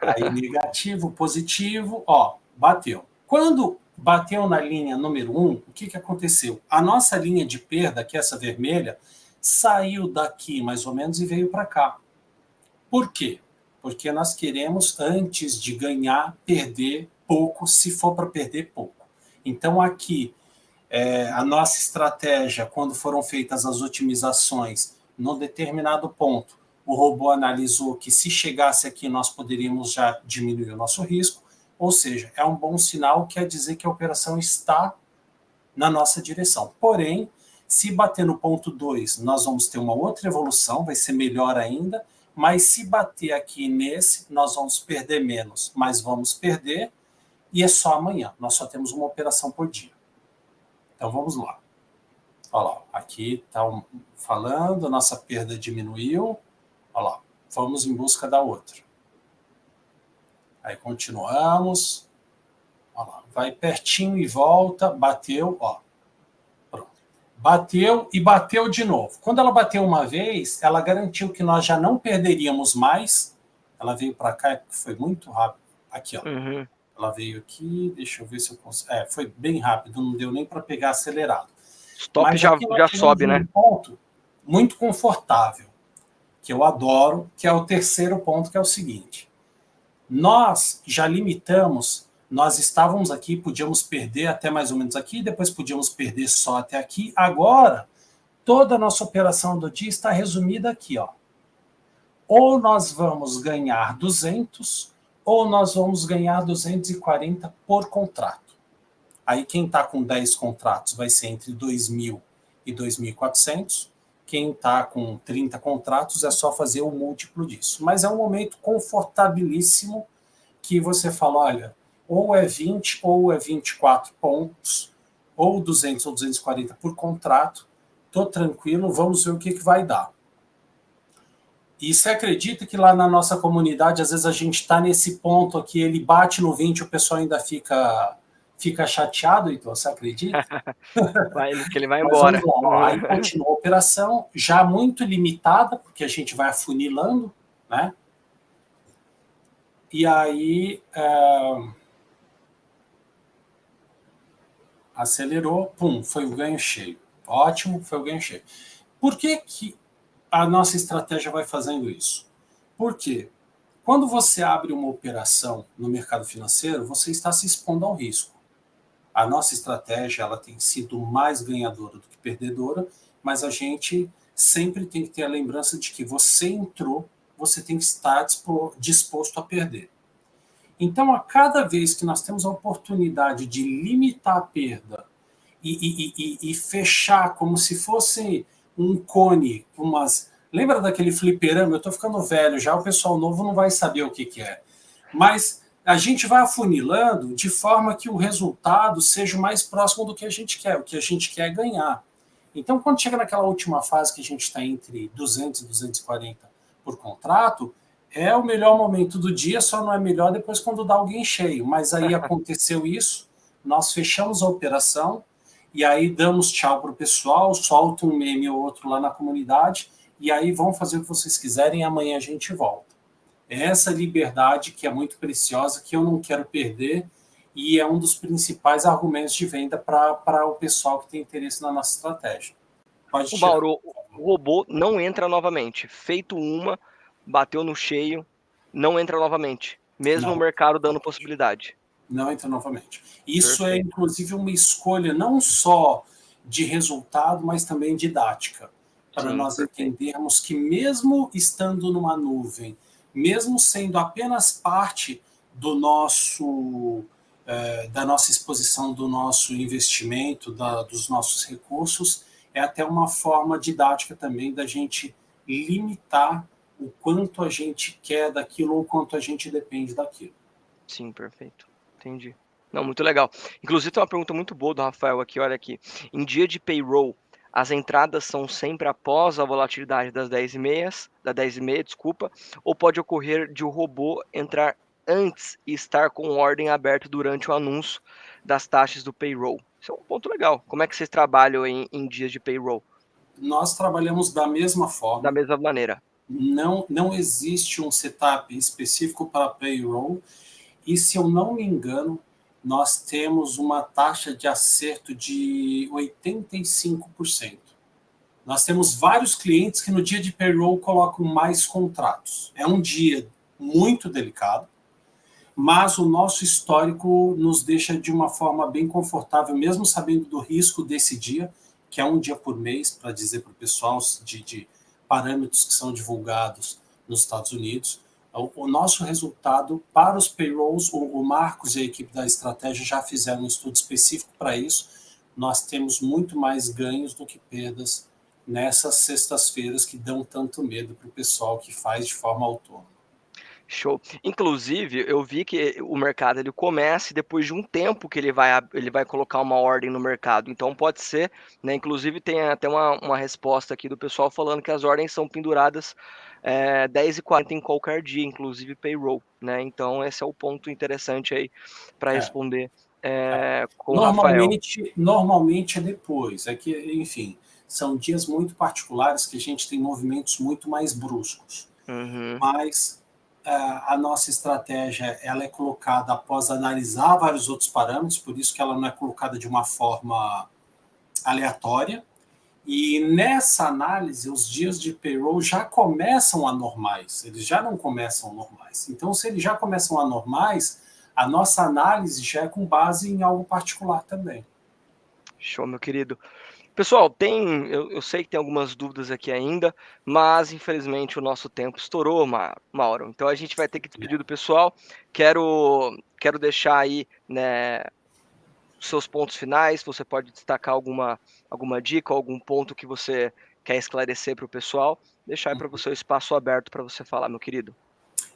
aí negativo, positivo, ó, bateu. Quando bateu na linha número 1, um, o que, que aconteceu? A nossa linha de perda, que é essa vermelha, saiu daqui mais ou menos e veio para cá. Por quê? Porque nós queremos, antes de ganhar, perder pouco, se for para perder pouco. Então, aqui, é, a nossa estratégia, quando foram feitas as otimizações, no determinado ponto, o robô analisou que se chegasse aqui, nós poderíamos já diminuir o nosso risco, ou seja, é um bom sinal, quer dizer que a operação está na nossa direção. Porém, se bater no ponto 2, nós vamos ter uma outra evolução, vai ser melhor ainda, mas se bater aqui nesse, nós vamos perder menos, mas vamos perder, e é só amanhã, nós só temos uma operação por dia. Então vamos lá. Olha lá, aqui está falando, a nossa perda diminuiu, olha lá, vamos em busca da outra. Aí continuamos, olha lá, vai pertinho e volta, bateu, ó, bateu e bateu de novo. Quando ela bateu uma vez, ela garantiu que nós já não perderíamos mais. Ela veio para cá, foi muito rápido. Aqui, ó. Uhum. Ela veio aqui, deixa eu ver se eu consigo. É, foi bem rápido, não deu nem para pegar acelerado. Stop Mas já, já sobe, um né? ponto muito confortável, que eu adoro, que é o terceiro ponto, que é o seguinte. Nós já limitamos nós estávamos aqui, podíamos perder até mais ou menos aqui, depois podíamos perder só até aqui. Agora, toda a nossa operação do dia está resumida aqui. Ó. Ou nós vamos ganhar 200, ou nós vamos ganhar 240 por contrato. Aí quem está com 10 contratos vai ser entre 2.000 e 2.400. Quem está com 30 contratos é só fazer o múltiplo disso. Mas é um momento confortabilíssimo que você fala, olha, ou é 20 ou é 24 pontos, ou 200 ou 240 por contrato, estou tranquilo, vamos ver o que, que vai dar. E você acredita que lá na nossa comunidade, às vezes a gente está nesse ponto aqui, ele bate no 20 o pessoal ainda fica, fica chateado, então você acredita? *laughs* vai, que ele vai embora. Lá, aí continua a operação, já muito limitada, porque a gente vai afunilando, né? E aí... Uh acelerou, pum, foi o ganho cheio. Ótimo, foi o ganho cheio. Por que, que a nossa estratégia vai fazendo isso? Porque quando você abre uma operação no mercado financeiro, você está se expondo ao risco. A nossa estratégia ela tem sido mais ganhadora do que perdedora, mas a gente sempre tem que ter a lembrança de que você entrou, você tem que estar disposto a perder. Então, a cada vez que nós temos a oportunidade de limitar a perda e, e, e, e fechar como se fosse um cone, umas... Lembra daquele fliperama? Eu estou ficando velho já, o pessoal novo não vai saber o que, que é. Mas a gente vai afunilando de forma que o resultado seja o mais próximo do que a gente quer. O que a gente quer ganhar. Então, quando chega naquela última fase que a gente está entre 200 e 240 por contrato, é o melhor momento do dia, só não é melhor depois quando dá alguém cheio. Mas aí *laughs* aconteceu isso, nós fechamos a operação, e aí damos tchau para o pessoal, solta um meme ou outro lá na comunidade, e aí vão fazer o que vocês quiserem e amanhã a gente volta. É essa liberdade que é muito preciosa, que eu não quero perder, e é um dos principais argumentos de venda para o pessoal que tem interesse na nossa estratégia. Pode o Mauro, o robô não entra novamente. Feito uma, bateu no cheio, não entra novamente, mesmo não. o mercado dando possibilidade. Não entra novamente. Isso é, Perfeito. é, inclusive, uma escolha não só de resultado, mas também didática, para Sim, nós entendermos que mesmo estando numa nuvem, mesmo sendo apenas parte do nosso é, da nossa exposição, do nosso investimento, da, dos nossos recursos, é até uma forma didática também da gente limitar o quanto a gente quer daquilo ou quanto a gente depende daquilo. Sim, perfeito. Entendi. Não, muito legal. Inclusive, tem uma pergunta muito boa do Rafael aqui, olha aqui. Em dia de payroll, as entradas são sempre após a volatilidade das 10 e meias, da 10 e meia, desculpa, ou pode ocorrer de o robô entrar antes e estar com ordem aberta durante o anúncio das taxas do payroll? Isso é um ponto legal. Como é que vocês trabalham em, em dias de payroll? Nós trabalhamos da mesma forma. Da mesma maneira. Não, não existe um setup específico para payroll. E se eu não me engano, nós temos uma taxa de acerto de 85%. Nós temos vários clientes que no dia de payroll colocam mais contratos. É um dia muito delicado, mas o nosso histórico nos deixa de uma forma bem confortável, mesmo sabendo do risco desse dia, que é um dia por mês, para dizer para o pessoal de, de parâmetros que são divulgados nos Estados Unidos. O, nosso resultado para os payrolls, o, Marcos e a equipe da estratégia já fizeram um estudo específico para isso. Nós temos muito mais ganhos do que perdas nessas sextas-feiras que dão tanto medo para o pessoal que faz de forma autônoma. Show. Inclusive, eu vi que o mercado ele começa e depois de um tempo que ele vai, ele vai colocar uma ordem no mercado. Então pode ser, né? Inclusive tem até uma, uma resposta aqui do pessoal falando que as ordens são penduradas é, 10 e 40 em qualquer dia, inclusive payroll, né? Então esse é o ponto interessante aí para é. responder é, com normalmente, Rafael. Normalmente é depois, é que, enfim, são dias muito particulares que a gente tem movimentos muito mais bruscos. Uhum. Mas a nossa estratégia ela é colocada após analisar vários outros parâmetros, por isso que ela não é colocada de uma forma aleatória. E nessa análise, os dias de payroll já começam anormais, eles já não começam normais. Então, se eles já começam anormais, a nossa análise já é com base em algo particular também. Show, meu querido. Pessoal, tem, eu, eu, sei que tem algumas dúvidas aqui ainda, mas infelizmente o nosso tempo estourou, Mauro. Então a gente vai ter que despedir do pessoal. Quero, quero deixar aí, né, seus pontos finais. Você pode destacar alguma, alguma dica, algum ponto que você quer esclarecer para o pessoal. Deixar para você o espaço aberto para você falar, meu querido.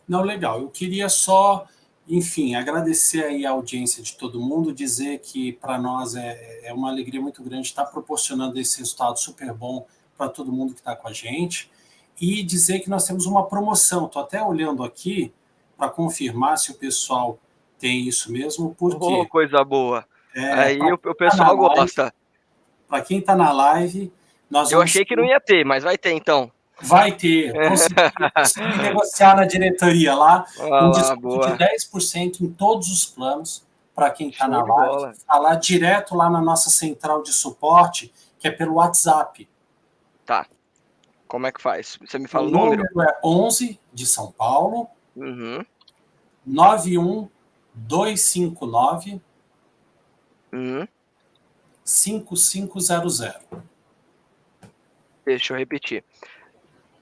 Não, legal. Eu queria só enfim, agradecer aí a audiência de todo mundo, dizer que para nós é, é uma alegria muito grande estar proporcionando esse resultado super bom para todo mundo que está com a gente e dizer que nós temos uma promoção. Estou até olhando aqui para confirmar se o pessoal tem isso mesmo, porque... Oh, coisa boa! É, aí o, o pessoal tá gosta. Para quem está na live... Nós Eu achei que não ia ter, mas vai ter então. Vai ter. *laughs* Consegui, consegui negociar na diretoria lá ah, um desconto de 10% em todos os planos para quem está na live. Falar direto lá na nossa central de suporte, que é pelo WhatsApp. Tá. Como é que faz? Você me fala o, o número? número é 11 de São Paulo, uhum. 91259 uhum. 5500. Deixa eu repetir.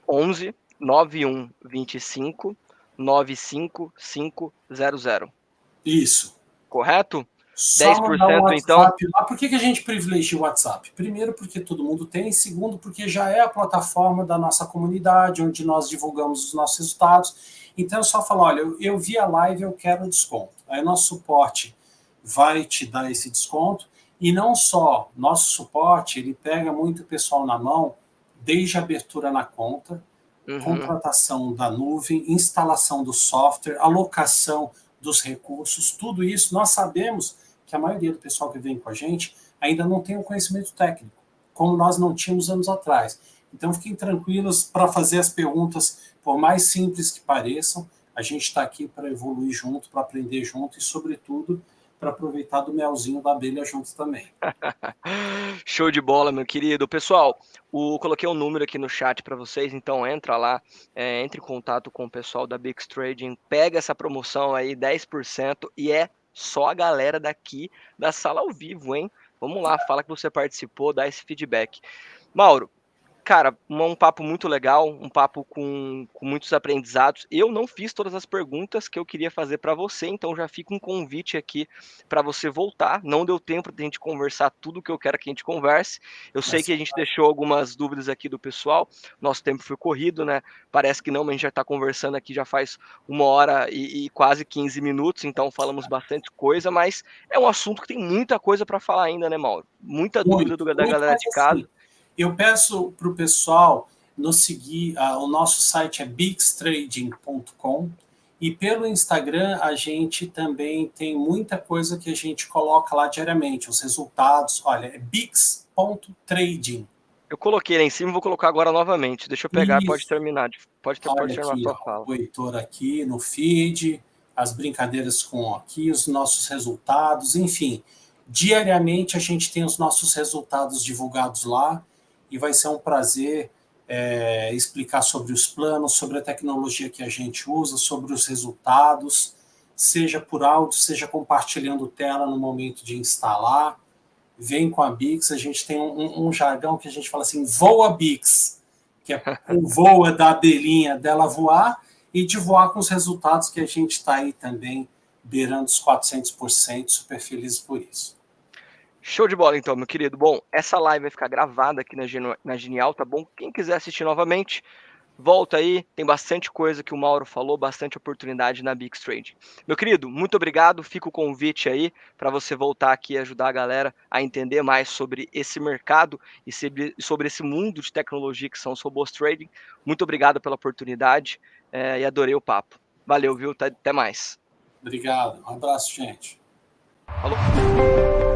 11 91 25 95500. Isso. Correto? Só 10% um então. Lá. Por que, que a gente privilegia o WhatsApp? Primeiro, porque todo mundo tem. Segundo, porque já é a plataforma da nossa comunidade, onde nós divulgamos os nossos resultados. Então, é só falar: olha, eu, eu vi a live, eu quero desconto. Aí, nosso suporte vai te dar esse desconto. E não só, nosso suporte, ele pega muito pessoal na mão desde a abertura na conta, uhum. contratação da nuvem, instalação do software, alocação dos recursos, tudo isso nós sabemos que a maioria do pessoal que vem com a gente ainda não tem o um conhecimento técnico, como nós não tínhamos anos atrás. Então fiquem tranquilos para fazer as perguntas, por mais simples que pareçam, a gente está aqui para evoluir junto, para aprender junto e, sobretudo, para aproveitar do melzinho da abelha juntos também. *laughs* Show de bola, meu querido. Pessoal, o, coloquei um número aqui no chat para vocês, então entra lá, é, entre em contato com o pessoal da Bix Trading, pega essa promoção aí, 10%, e é só a galera daqui da sala ao vivo, hein? Vamos lá, fala que você participou, dá esse feedback. Mauro, Cara, um, papo muito legal, um papo com, com, muitos aprendizados. Eu não fiz todas as perguntas que eu queria fazer para você, então já fica um convite aqui para você voltar. Não deu tempo de a gente conversar tudo que eu quero que a gente converse. Eu sei que a gente deixou algumas dúvidas aqui do pessoal. Nosso tempo foi corrido, né? Parece que não, mas a gente já está conversando aqui já faz uma hora e, e, quase 15 minutos, então falamos bastante coisa, mas é um assunto que tem muita coisa para falar ainda, né, Mauro? Muita dúvida do, da galera de casa. Assim eu peço para o pessoal nos seguir, uh, o nosso site é bigstrading.com e pelo Instagram a gente também tem muita coisa que a gente coloca lá diariamente, os resultados, olha, é bigs.trading. Eu coloquei lá em cima, vou colocar agora novamente. Deixa eu pegar, Isso. pode terminar. Pode, ter, pode terminar aqui, a sua fala. O Heitor aqui no feed, as brincadeiras com aqui, os nossos resultados, enfim. Diariamente a gente tem os nossos resultados divulgados lá e vai ser um prazer é, explicar sobre os planos, sobre a tecnologia que a gente usa, sobre os resultados, seja por áudio, seja compartilhando tela no momento de instalar. Vem com a Bix, a gente tem um, um jargão que a gente fala assim, voa Bix, que é *laughs* o voa da abelhinha dela voar e de voar com os resultados que a gente está aí também beirando os 400%, super feliz por isso. Show de bola, então, meu querido. Bom, essa live vai ficar gravada aqui na, na Genial, tá bom? Quem quiser assistir novamente, volta aí. Tem bastante coisa que o Mauro falou, bastante oportunidade na Big Trade. Meu querido, muito obrigado. Fica o convite aí para você voltar aqui e ajudar a galera a entender mais sobre esse mercado e sobre esse mundo de tecnologia que são os robôs trading. Muito obrigado pela oportunidade é, e adorei o papo. Valeu, viu? Até mais. Obrigado. Um abraço, gente. Falou.